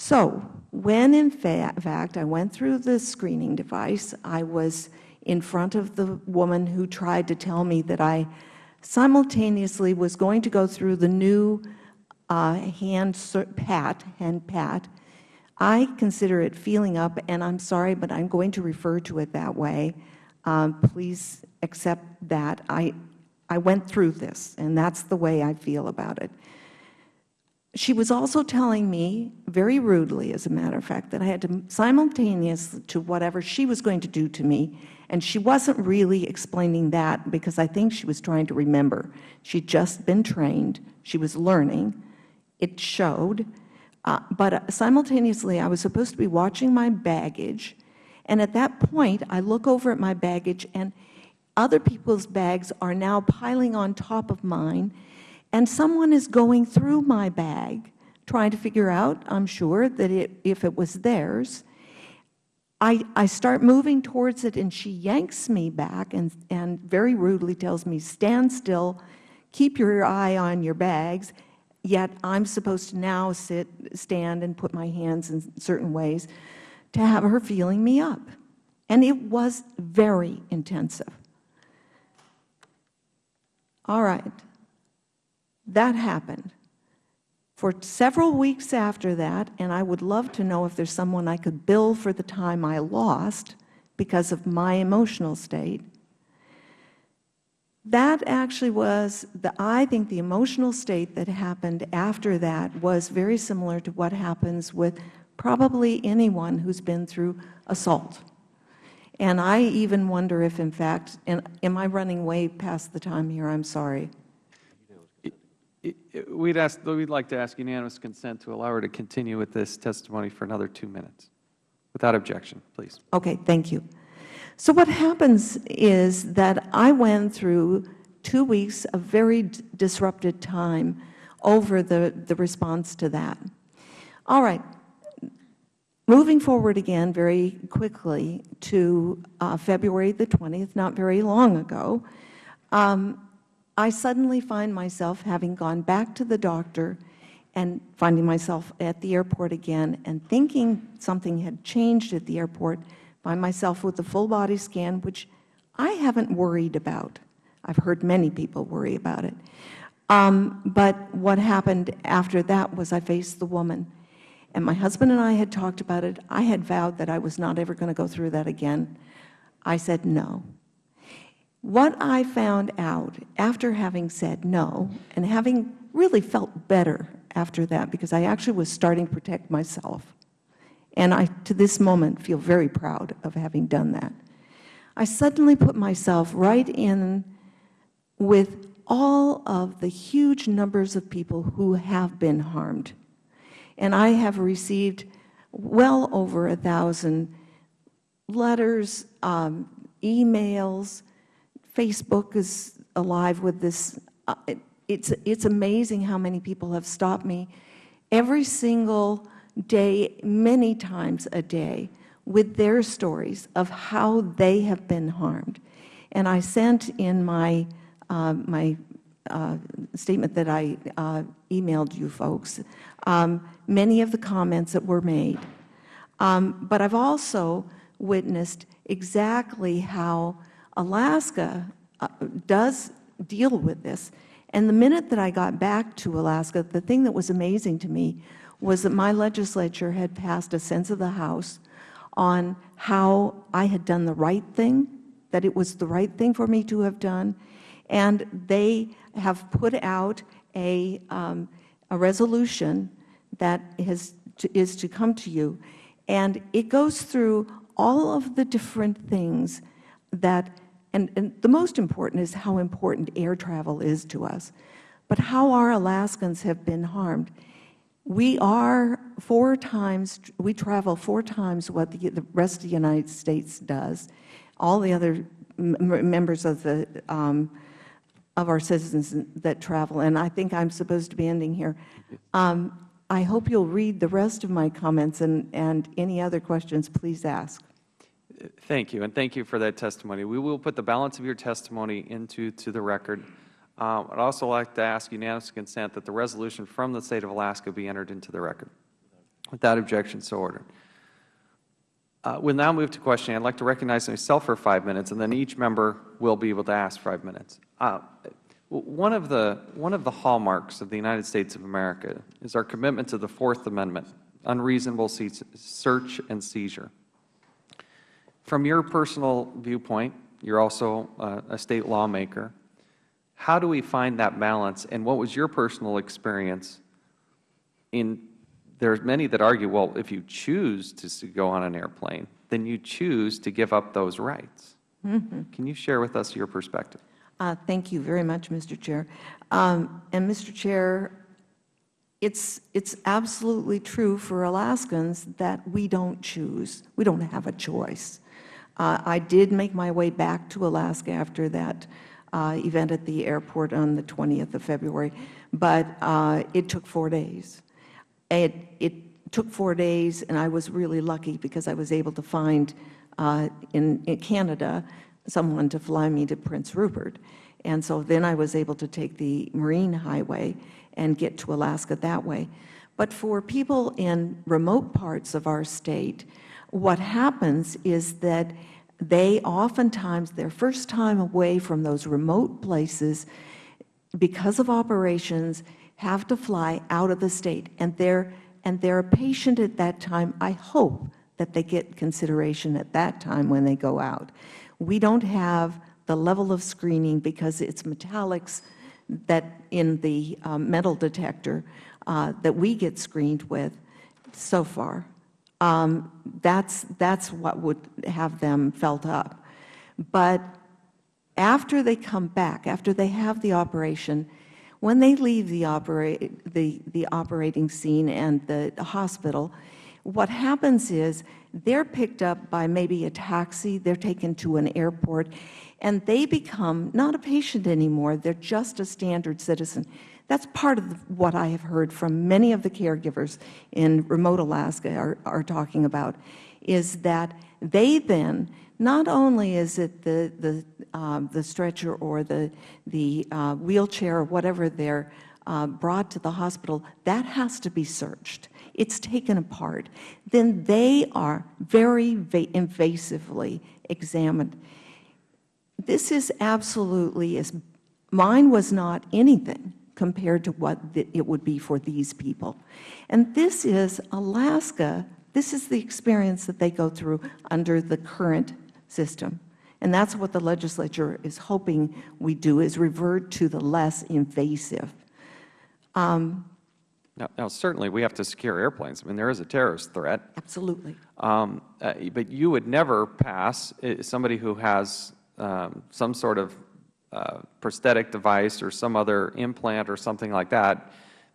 I: So when in fa fact I went through the screening device, I was in front of the woman who tried to tell me that I simultaneously was going to go through the new uh, hand pat, hand pat, I consider it feeling up, and I'm sorry, but I'm going to refer to it that way. Um, please accept that. I, I went through this, and that's the way I feel about it. She was also telling me, very rudely as a matter of fact, that I had to simultaneous to whatever she was going to do to me, and she wasn't really explaining that because I think she was trying to remember. She'd just been trained. She was learning. It showed. Uh, but uh, simultaneously, I was supposed to be watching my baggage, and at that point, I look over at my baggage, and other people's bags are now piling on top of mine, and someone is going through my bag, trying to figure out, I'm sure, that it, if it was theirs. I, I start moving towards it, and she yanks me back and, and very rudely tells me, stand still, keep your eye on your bags, yet I'm supposed to now sit, stand, and put my hands in certain ways to have her feeling me up. And it was very intensive. All right. That happened. For several weeks after that, and I would love to know if there's someone I could bill for the time I lost because of my emotional state, that actually was, the, I think the emotional state that happened after that was very similar to what happens with probably anyone who's been through assault. And I even wonder if, in fact, and am I running way past the time here? I'm sorry.
A: We'd ask, we'd like to ask unanimous consent to allow her to continue with this testimony for another two minutes. Without objection, please.
I: Okay, thank you. So what happens is that I went through two weeks of very disrupted time over the, the response to that. All right. Moving forward again very quickly to uh, February the 20th, not very long ago, um, I suddenly find myself having gone back to the doctor and finding myself at the airport again and thinking something had changed at the airport, find myself with a full body scan, which I haven't worried about. I've heard many people worry about it. Um, but what happened after that was I faced the woman. And my husband and I had talked about it. I had vowed that I was not ever going to go through that again. I said no. What I found out after having said no and having really felt better after that, because I actually was starting to protect myself, and I, to this moment, feel very proud of having done that, I suddenly put myself right in with all of the huge numbers of people who have been harmed. And I have received well over a thousand letters, um, emails, Facebook is alive with this. Uh, it, it's, it's amazing how many people have stopped me every single day, many times a day, with their stories of how they have been harmed. And I sent in my, uh, my uh, statement that I uh, emailed you folks um, many of the comments that were made. Um, but I've also witnessed exactly how Alaska uh, does deal with this. And the minute that I got back to Alaska, the thing that was amazing to me was that my legislature had passed a sense of the House on how I had done the right thing, that it was the right thing for me to have done, and they have put out a, um, a resolution that has to, is to come to you, and it goes through all of the different things that, and, and the most important is how important air travel is to us, but how our Alaskans have been harmed. We are four times, we travel four times what the, the rest of the United States does. All the other members of the, um, of our citizens that travel, and I think I'm supposed to be ending here. Um, I hope you'll read the rest of my comments, and, and any other questions, please ask.
A: Thank you, and thank you for that testimony. We will put the balance of your testimony into to the record. Um, I'd also like to ask unanimous consent that the resolution from the State of Alaska be entered into the record. Without objection, so ordered. Uh, we'll now move to questioning. I'd like to recognize myself for five minutes, and then each member will be able to ask five minutes. Uh, one of the one of the hallmarks of the United States of America is our commitment to the Fourth Amendment, unreasonable search and seizure. From your personal viewpoint, you're also uh, a state lawmaker. How do we find that balance, and what was your personal experience in there are many that argue, well, if you choose to go on an airplane, then you choose to give up those rights. Mm -hmm. Can you share with us your perspective?
I: Uh, thank you very much, Mr. Chair. Um, and Mr. Chair, it's, it's absolutely true for Alaskans that we don't choose. We don't have a choice. Uh, I did make my way back to Alaska after that uh, event at the airport on the 20th of February, but uh, it took four days. It, it, took four days, and I was really lucky because I was able to find uh, in, in, Canada someone to fly me to Prince Rupert. And so then I was able to take the Marine Highway and get to Alaska that way. But for people in remote parts of our state, what happens is that they oftentimes, their first time away from those remote places, because of operations, have to fly out of the state, and they're, and they're a patient at that time. I hope that they get consideration at that time when they go out. We don't have the level of screening because it's metallics that in the um, metal detector uh, that we get screened with so far. Um, that's, that's what would have them felt up. But after they come back, after they have the operation, when they leave the, operate, the, the operating scene and the hospital, what happens is they're picked up by maybe a taxi, they're taken to an airport, and they become not a patient anymore, they're just a standard citizen. That's part of what I have heard from many of the caregivers in remote Alaska are, are talking about, is that they then, not only is it the, the, uh, the stretcher or the, the uh, wheelchair or whatever they're uh, brought to the hospital, that has to be searched. It's taken apart. Then they are very invasively examined. This is absolutely, as mine was not anything compared to what it would be for these people. And this is Alaska, this is the experience that they go through under the current system. And that's what the legislature is hoping we do, is revert to the less invasive. Um,
A: now, now, certainly we have to secure airplanes. I mean, there is a terrorist threat.
I: Absolutely.
A: Um, uh, but you would never pass uh, somebody who has um, some sort of uh, prosthetic device or some other implant or something like that,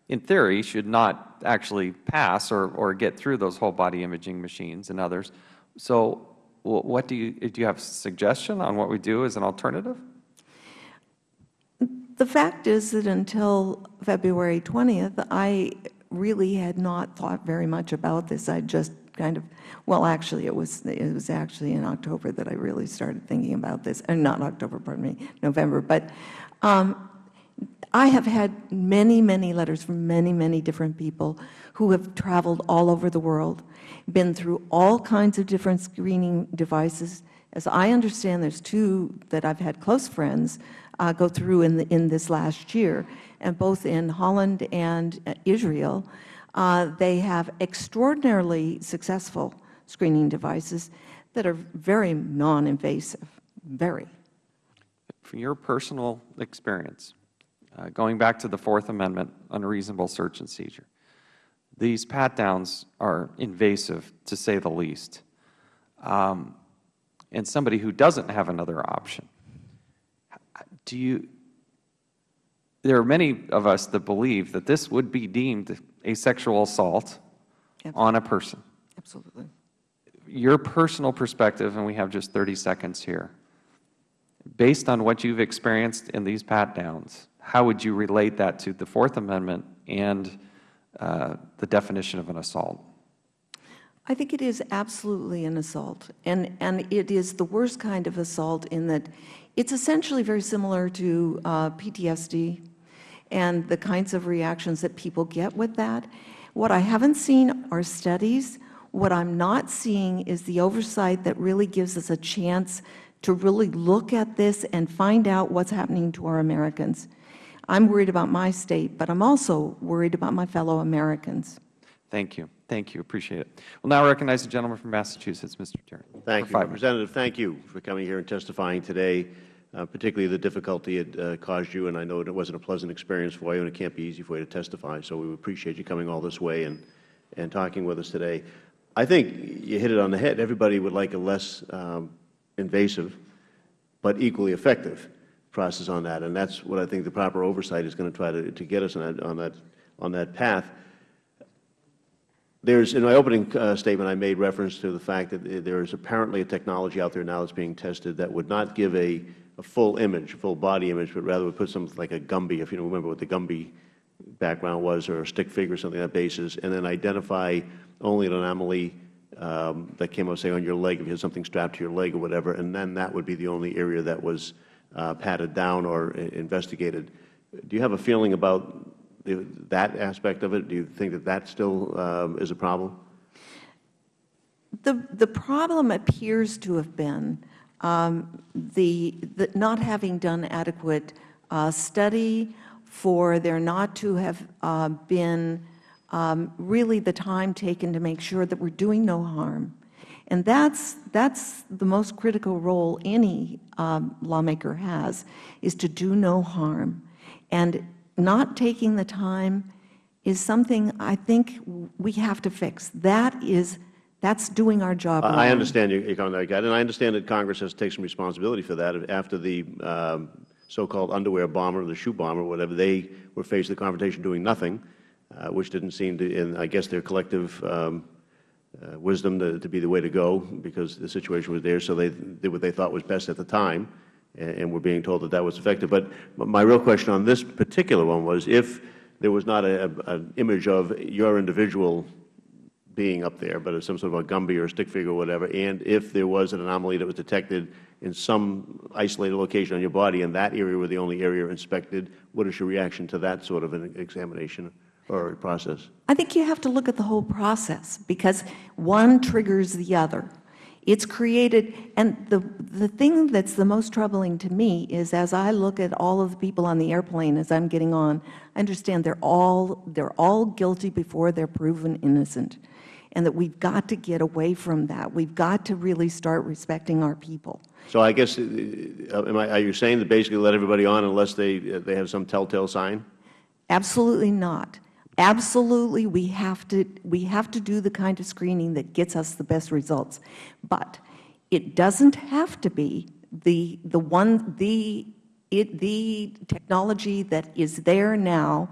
A: in theory, should not actually pass or, or get through those whole body imaging machines and others. So what do you, do you have a suggestion on what we do as an alternative?
I: The fact is that until February 20th, I really had not thought very much about this. I just kind of, well, actually, it was, it was actually in October that I really started thinking about this, and not October, pardon me, November. But um, I have had many, many letters from many, many different people who have traveled all over the world, been through all kinds of different screening devices. As I understand, there's two that I've had close friends uh, go through in, the, in this last year, and both in Holland and uh, Israel, uh, they have extraordinarily successful screening devices that are very non-invasive, very.
A: From your personal experience, uh, going back to the Fourth Amendment, unreasonable search and seizure, these pat-downs are invasive, to say the least. Um, and somebody who doesn't have another option, do you, there are many of us that believe that this would be deemed a sexual assault Absolutely. on a person.
I: Absolutely.
A: Your personal perspective, and we have just 30 seconds here, based on what you've experienced in these pat-downs, how would you relate that to the Fourth Amendment and uh, the definition of an assault?
I: I think it is absolutely an assault, and, and it is the worst kind of assault in that it's essentially very similar to uh, PTSD and the kinds of reactions that people get with that. What I haven't seen are studies. What I'm not seeing is the oversight that really gives us a chance to really look at this and find out what's happening to our Americans. I'm worried about my state, but I'm also worried about my fellow Americans.
A: Thank you. Thank you. Appreciate it. We'll now recognize the gentleman from Massachusetts, Mr. Tierney.
B: Thank you. Representative, thank you for coming here and testifying today particularly the difficulty it uh, caused you, and I know it wasn't a pleasant experience for you, and it can't be easy for you to testify. So we appreciate you coming all this way and, and talking with us today. I think you hit it on the head. Everybody would like a less um, invasive but equally effective process on that, and that's what I think the proper oversight is going to try to, to get us on that, on that, on that path. There's, in my opening uh, statement, I made reference to the fact that there is apparently a technology out there now that's being tested that would not give a a full image, a full body image, but rather would put something like a Gumby, if you remember what the Gumby background was, or a stick figure, or something on that basis, and then identify only an anomaly um, that came out, say, on your leg, if you had something strapped to your leg or whatever, and then that would be the only area that was uh, patted down or investigated. Do you have a feeling about the, that aspect of it? Do you think that that still um, is a problem?
I: The, the problem appears to have been um, the, the, not having done adequate uh, study, for there not to have uh, been um, really the time taken to make sure that we are doing no harm. And that's, that's the most critical role any um, lawmaker has, is to do no harm. And not taking the time is something I think we have to fix. That is That's doing our job wrong.
B: I understand your comment, and I understand that Congress has to take some responsibility for that. After the um, so-called underwear bomber, the shoe bomber, whatever, they were faced with the confrontation doing nothing, uh, which didn't seem to, in, I guess, their collective um, uh, wisdom to, to be the way to go because the situation was there, so they did what they thought was best at the time, and, and we're being told that that was effective. But my real question on this particular one was if there was not a, a, an image of your individual being up there, but it's some sort of a Gumby or a stick figure or whatever, and if there was an anomaly that was detected in some isolated location on your body and that area were the only area inspected, what is your reaction to that sort of an examination or process?
I: I think you have to look at the whole process because one triggers the other. It's created, and the, the thing that's the most troubling to me is as I look at all of the people on the airplane as I'm getting on, I understand they're all, they're all guilty before they're proven innocent and that we've got to get away from that. We've got to really start respecting our people.
B: So I guess, uh, am I, are you saying that basically let everybody on unless they, uh, they have some telltale sign?
I: Absolutely not. Absolutely, we have to we have to do the kind of screening that gets us the best results. But it doesn't have to be the the one the it the technology that is there now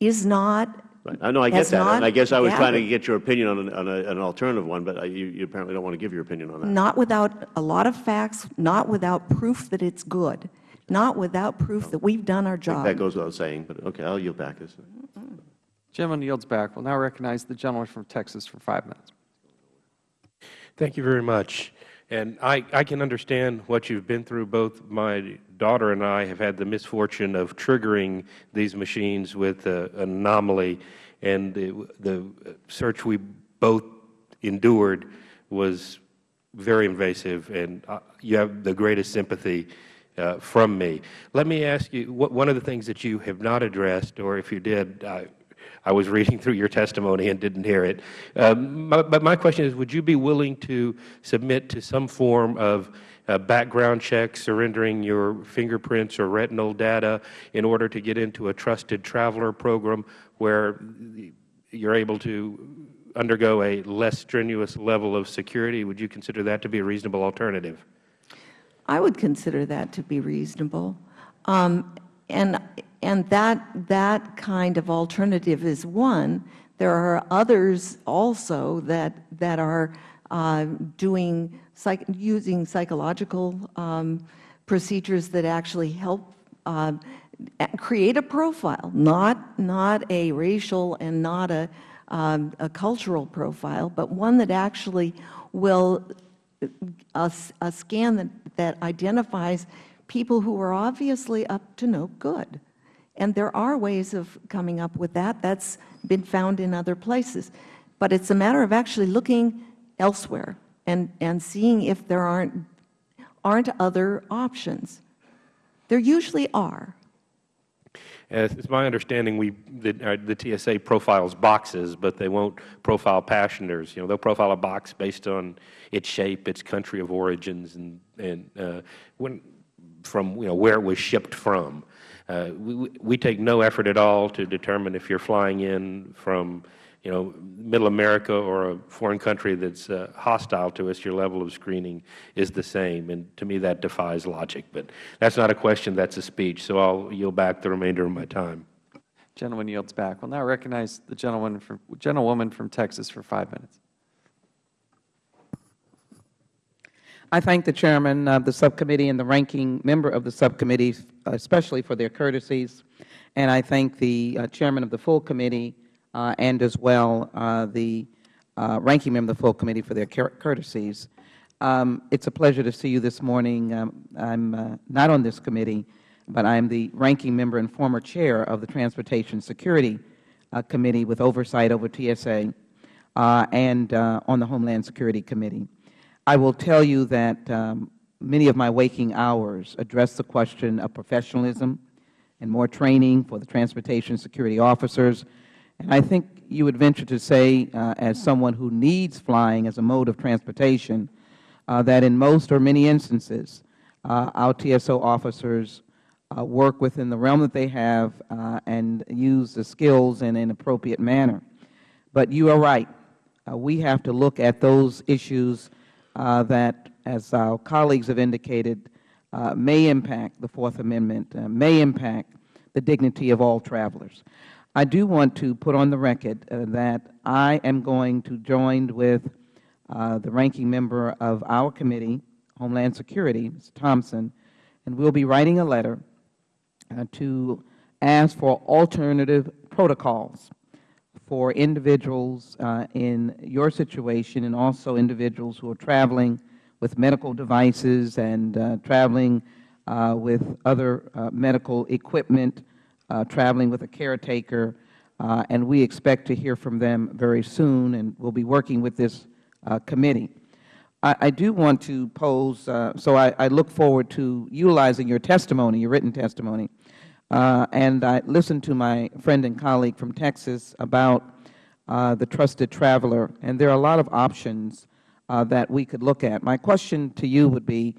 I: is not
B: Right. I know, I get
I: has
B: that,
I: not
B: and I guess I was trying to get your opinion on an, on a, an alternative one, but I- you, you apparently don't want to give your opinion on that.
I: not without a lot of facts, not without proof that it's good, not without proof that we've done our job.
B: That goes without saying, but okay, I'll yield back. This.
A: Gentleman yields back. We'll now recognize the gentleman from Texas for five minutes.
J: Thank you very much. And I, I can understand what you've been through. Both my daughter and I have had the misfortune of triggering these machines with uh, an anomaly, and the, the search we both endured was very invasive, and uh, you have the greatest sympathy uh, from me. Let me ask you, what, one of the things that you have not addressed, or if you did, I, I was reading through your testimony and didn't hear it. Um, my, but my question is, would you be willing to submit to some form of uh, background check, surrendering your fingerprints or retinal data in order to get into a trusted traveler program where you're able to undergo a less strenuous level of security? Would you consider that to be a reasonable alternative?
I: I would consider that to be reasonable. Um, and and that, that kind of alternative is one. There are others also that, that are uh, doing, psych, using psychological um, procedures that actually help uh, create a profile, not, not a racial and not a, um, a cultural profile, but one that actually will a, a scan that, that identifies people who are obviously up to no good. And there are ways of coming up with that. That's been found in other places. But it's a matter of actually looking elsewhere and, and seeing if there aren't, aren't other options. There usually are.
J: As it's my understanding, we the, uh, the TSA profiles boxes, but they won't profile passengers. You know, they'll profile a box based on its shape, its country of origins, and and uh, when from you know where it was shipped from. Uh, we, we take no effort at all to determine if you're flying in from you know, Middle America or a foreign country that's uh, hostile to us, your level of screening is the same. And to me, that defies logic. But that's not a question, that's a speech. So I'll yield back the remainder of my time.
A: Gentleman yields back. We'll now recognize the gentleman from, gentlewoman from Texas for five minutes.
K: I thank the chairman of the subcommittee and the ranking member of the subcommittee, especially for their courtesies. And I thank the uh, chairman of the full committee uh, and as well uh, the uh, ranking member of the full committee for their courtesies. Um, it's a pleasure to see you this morning. Um, I'm uh, not on this committee, but I'm the ranking member and former chair of the Transportation Security uh, Committee with oversight over TSA uh, and on the Homeland Security Committee. I will tell you that um, many of my waking hours address the question of professionalism and more training for the transportation security officers, and I think you would venture to say, uh, as someone who needs flying as a mode of transportation, uh, that in most or many instances, uh, our TSO officers uh, work within the realm that they have uh, and use the skills in an appropriate manner. But you are right. uh, we have to look at those issues that, as our colleagues have indicated, may impact the Fourth Amendment, may impact the dignity of all travelers. I do want to put on the record uh, that I am going to join with uh, the ranking member of our committee, Homeland Security, Ms. Thompson, and we'll be writing a letter uh, to ask for alternative protocols for individuals uh, in your situation and also individuals who are traveling with medical devices and uh, traveling uh, with other medical equipment, traveling with a caretaker, uh, and we expect to hear from them very soon, and we'll be working with this uh, committee. I, I do want to pose, uh, so I, I look forward to utilizing your testimony, your written testimony, uh, and I listened to my friend and colleague from Texas about uh, the trusted traveler, and there are a lot of options uh, that we could look at. My question to you would be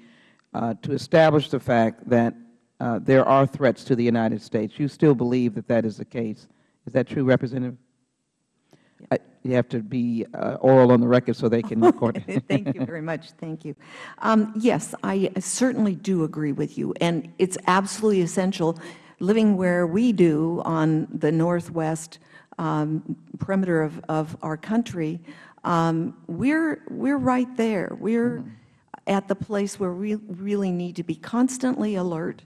K: uh, to establish the fact that uh, there are threats to the United States. You still believe that that is the case. Is that true, Representative? I, you have to be uh, oral on the record so they can record it.
I: Thank you very much. Thank you. Um, yes, I certainly do agree with you, and it's absolutely essential, living where we do on the northwest um, perimeter of, of our country, um, we're, we're right there. We're at the place where we really need to be constantly alert,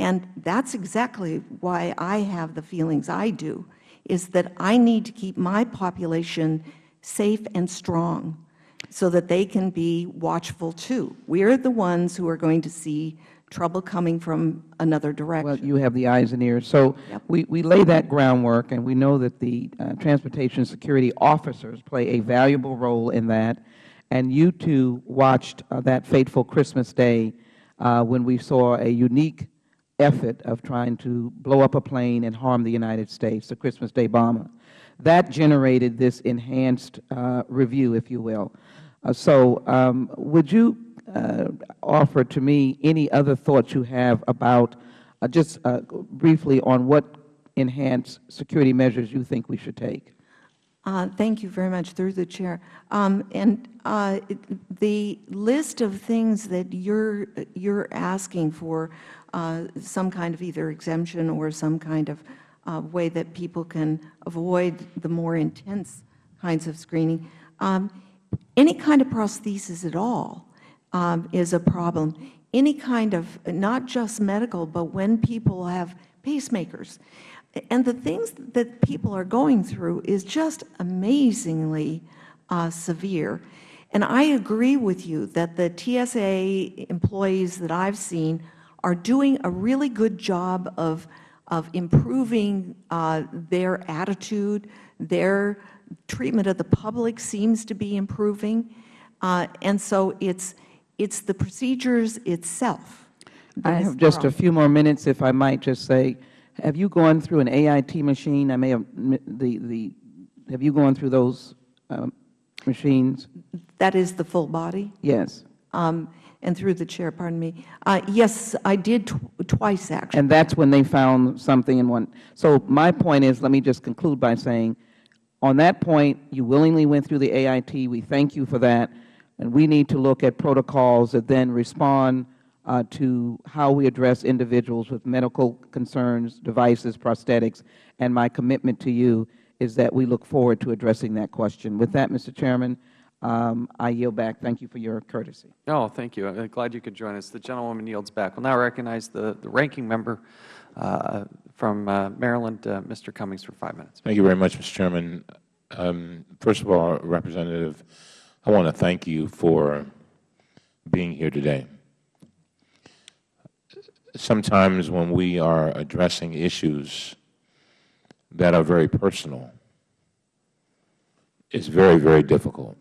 I: and that's exactly why I have the feelings I do, is that I need to keep my population safe and strong so that they can be watchful too. We're the ones who are going to see trouble coming from another direction.
K: Well, you have the eyes and ears. So
I: Yep.
K: we, we lay that groundwork, and we know that the uh, transportation security officers play a valuable role in that. And you too watched uh, that fateful Christmas day uh, when we saw a unique effort of trying to blow up a plane and harm the United States, the Christmas Day bomber. That generated this enhanced uh, review, if you will. Uh, so um, would you uh, offer to me any other thoughts you have about, uh, just uh, briefly, on what enhanced security measures you think we should take?
I: Uh, Thank you very much, through the Chair. Um, And uh, the list of things that you're, you're asking for, uh, some kind of either exemption or some kind of uh, way that people can avoid the more intense kinds of screening, um, any kind of prosthesis at all um, is a problem. Any kind of, not just medical, but when people have pacemakers. And the things that people are going through is just amazingly uh, severe. And I agree with you that the TSA employees that I've seen are doing a really good job of, of improving uh, their attitude, their treatment of the public seems to be improving. Uh, and so it's, it's the procedures itself.
K: I have just a few more minutes, if I might just say, have you gone through an AIT machine? I may have, the, the, have you gone through those um, machines?
I: That is the full body?
K: Yes.
I: Um, And through the chair, pardon me. Uh, Yes, I did tw- twice, actually.
K: And that's when they found something in one. So my point is, let me just conclude by saying, on that point, you willingly went through the AIT. We thank you for that. And we need to look at protocols that then respond uh, to how we address individuals with medical concerns, devices, prosthetics. And my commitment to you is that we look forward to addressing that question. With that, Mr. Chairman, I yield back. Thank you for your courtesy.
A: Oh, thank you. I'm glad you could join us. The gentlewoman yields back. We'll now recognize the, the ranking member uh, from uh, Maryland, uh, Mr. Cummings, for five minutes.
D: Thank you very much, Mr. Chairman. Um, First of all, Representative, I want to thank you for being here today. Sometimes when we are addressing issues that are very personal, it's very, very difficult.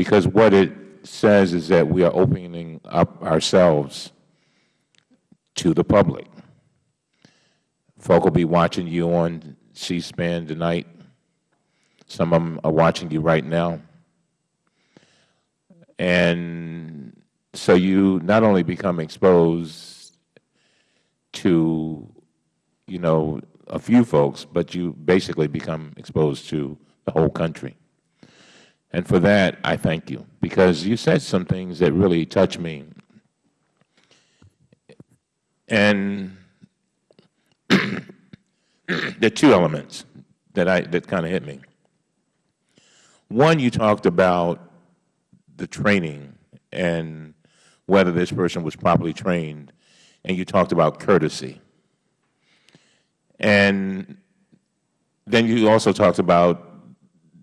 D: Because what it says is that we are opening up ourselves to the public. Folk will be watching you on C-SPAN tonight. Some of them are watching you right now. And so you not only become exposed to, you know, a few folks, but you basically become exposed to the whole country. And for that, I thank you, because you said some things that really touch me. And there are two elements that, I, that kind of hit me. One, you talked about the training and whether this person was properly trained, and you talked about courtesy. And then you also talked about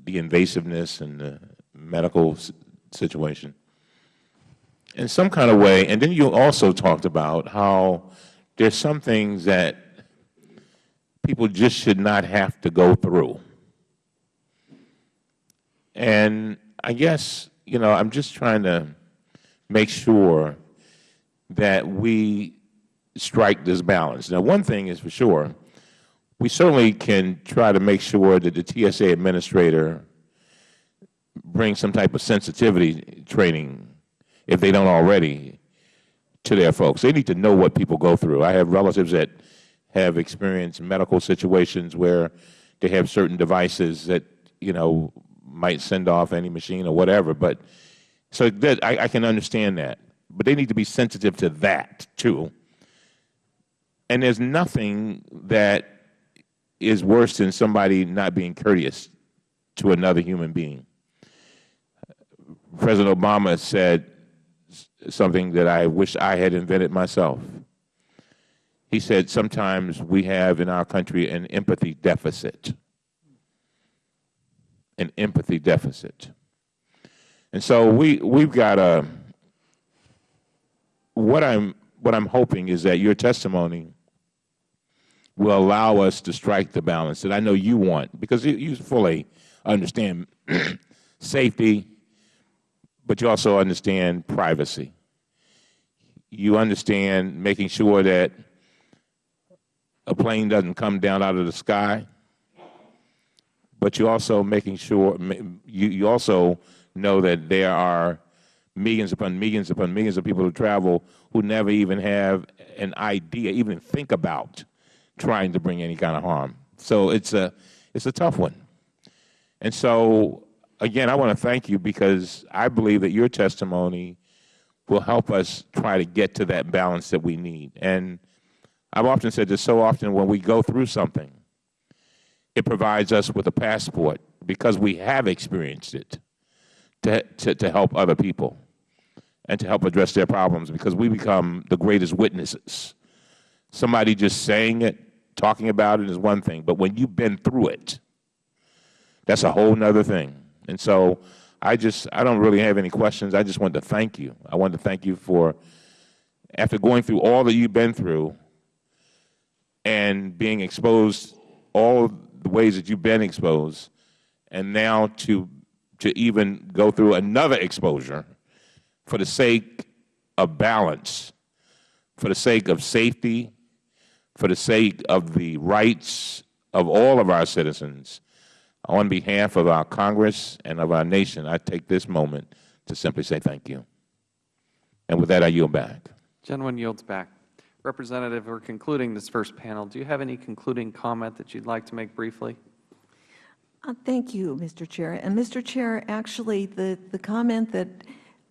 D: the invasiveness and the medical situation in some kind of way. And then you also talked about how there's some things that people just should not have to go through. And I guess, you know, I'm just trying to make sure that we strike this balance. Now, one thing is for sure, we certainly can try to make sure that the TSA administrator brings some type of sensitivity training, if they don't already, to their folks. They need to know what people go through. I have relatives that have experienced medical situations where they have certain devices that, you know, might send off any machine or whatever. But so that, I, I can understand that. But they need to be sensitive to that, too. And there's nothing that is worse than somebody not being courteous to another human being. President Obama said something that I wish I had invented myself. He said, sometimes we have in our country an empathy deficit. An empathy deficit. And so we, we've got a, what I'm, what I'm hoping is that your testimony will allow us to strike the balance that I know you want, because you, you fully understand safety, but you also understand privacy. You understand making sure that a plane doesn't come down out of the sky, but you also making sure you, you also know that there are millions upon millions upon millions of people who travel who never even have an idea, even think about trying to bring any kind of harm. So it's a, it's a tough one. And so, again, I want to thank you because I believe that your testimony will help us try to get to that balance that we need. And I've often said this so often when we go through something, it provides us with a passport because we have experienced it to, to, to help other people and to help address their problems because we become the greatest witnesses. Somebody just saying it, talking about it is one thing, but when you've been through it, that's a whole nother thing. And so I just, I don't really have any questions. I just want to thank you. I want to thank you for, after going through all that you've been through and being exposed all the ways that you've been exposed, and now to, to even go through another exposure for the sake of balance, for the sake of safety, for the sake of the rights of all of our citizens, on behalf of our Congress and of our nation, I take this moment to simply say thank you. And with that, I yield back.
A: Gentleman yields back. Representative, we're concluding this first panel. Do you have any concluding comment that you'd like to make briefly?
I: Uh, Thank you, Mr. Chair. And Mr. Chair, actually, the, the comment that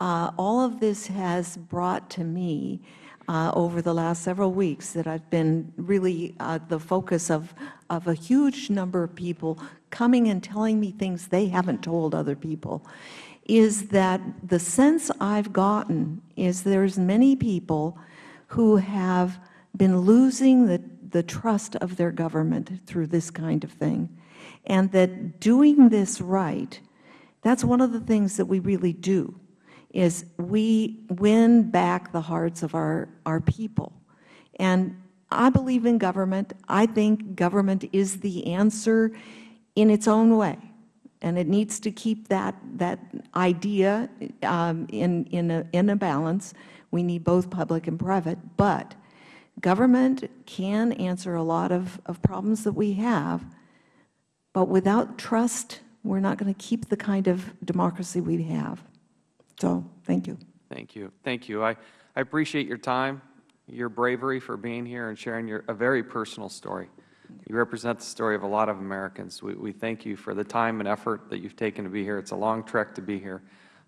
I: uh, all of this has brought to me uh, over the last several weeks that I've been really uh, the focus of, of a huge number of people coming and telling me things they haven't told other people, is that the sense I've gotten is there's many people who have been losing the, the trust of their government through this kind of thing, and that doing this right, that's one of the things that we really do is we win back the hearts of our, our people. And I believe in government. I think government is the answer in its own way. And it needs to keep that, that idea um, in, in, a, in a balance. We need both public and private. But government can answer a lot of, of problems that we have. But without trust, we're not going to keep the kind of democracy we have. So, thank you.
A: Thank you. Thank you. I, I appreciate your time, your bravery for being here and sharing your, a very personal story. You represent the story of a lot of Americans. We, we thank you for the time and effort that you've taken to be here. It's a long trek to be here,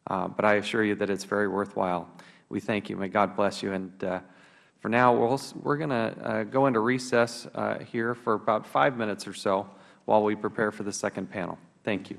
A: uh, but I assure you that it's very worthwhile. We thank you. May God bless you. And uh, for now, we'll, we're going to uh, go into recess uh, here for about five minutes or so while we prepare for the second panel. Thank you.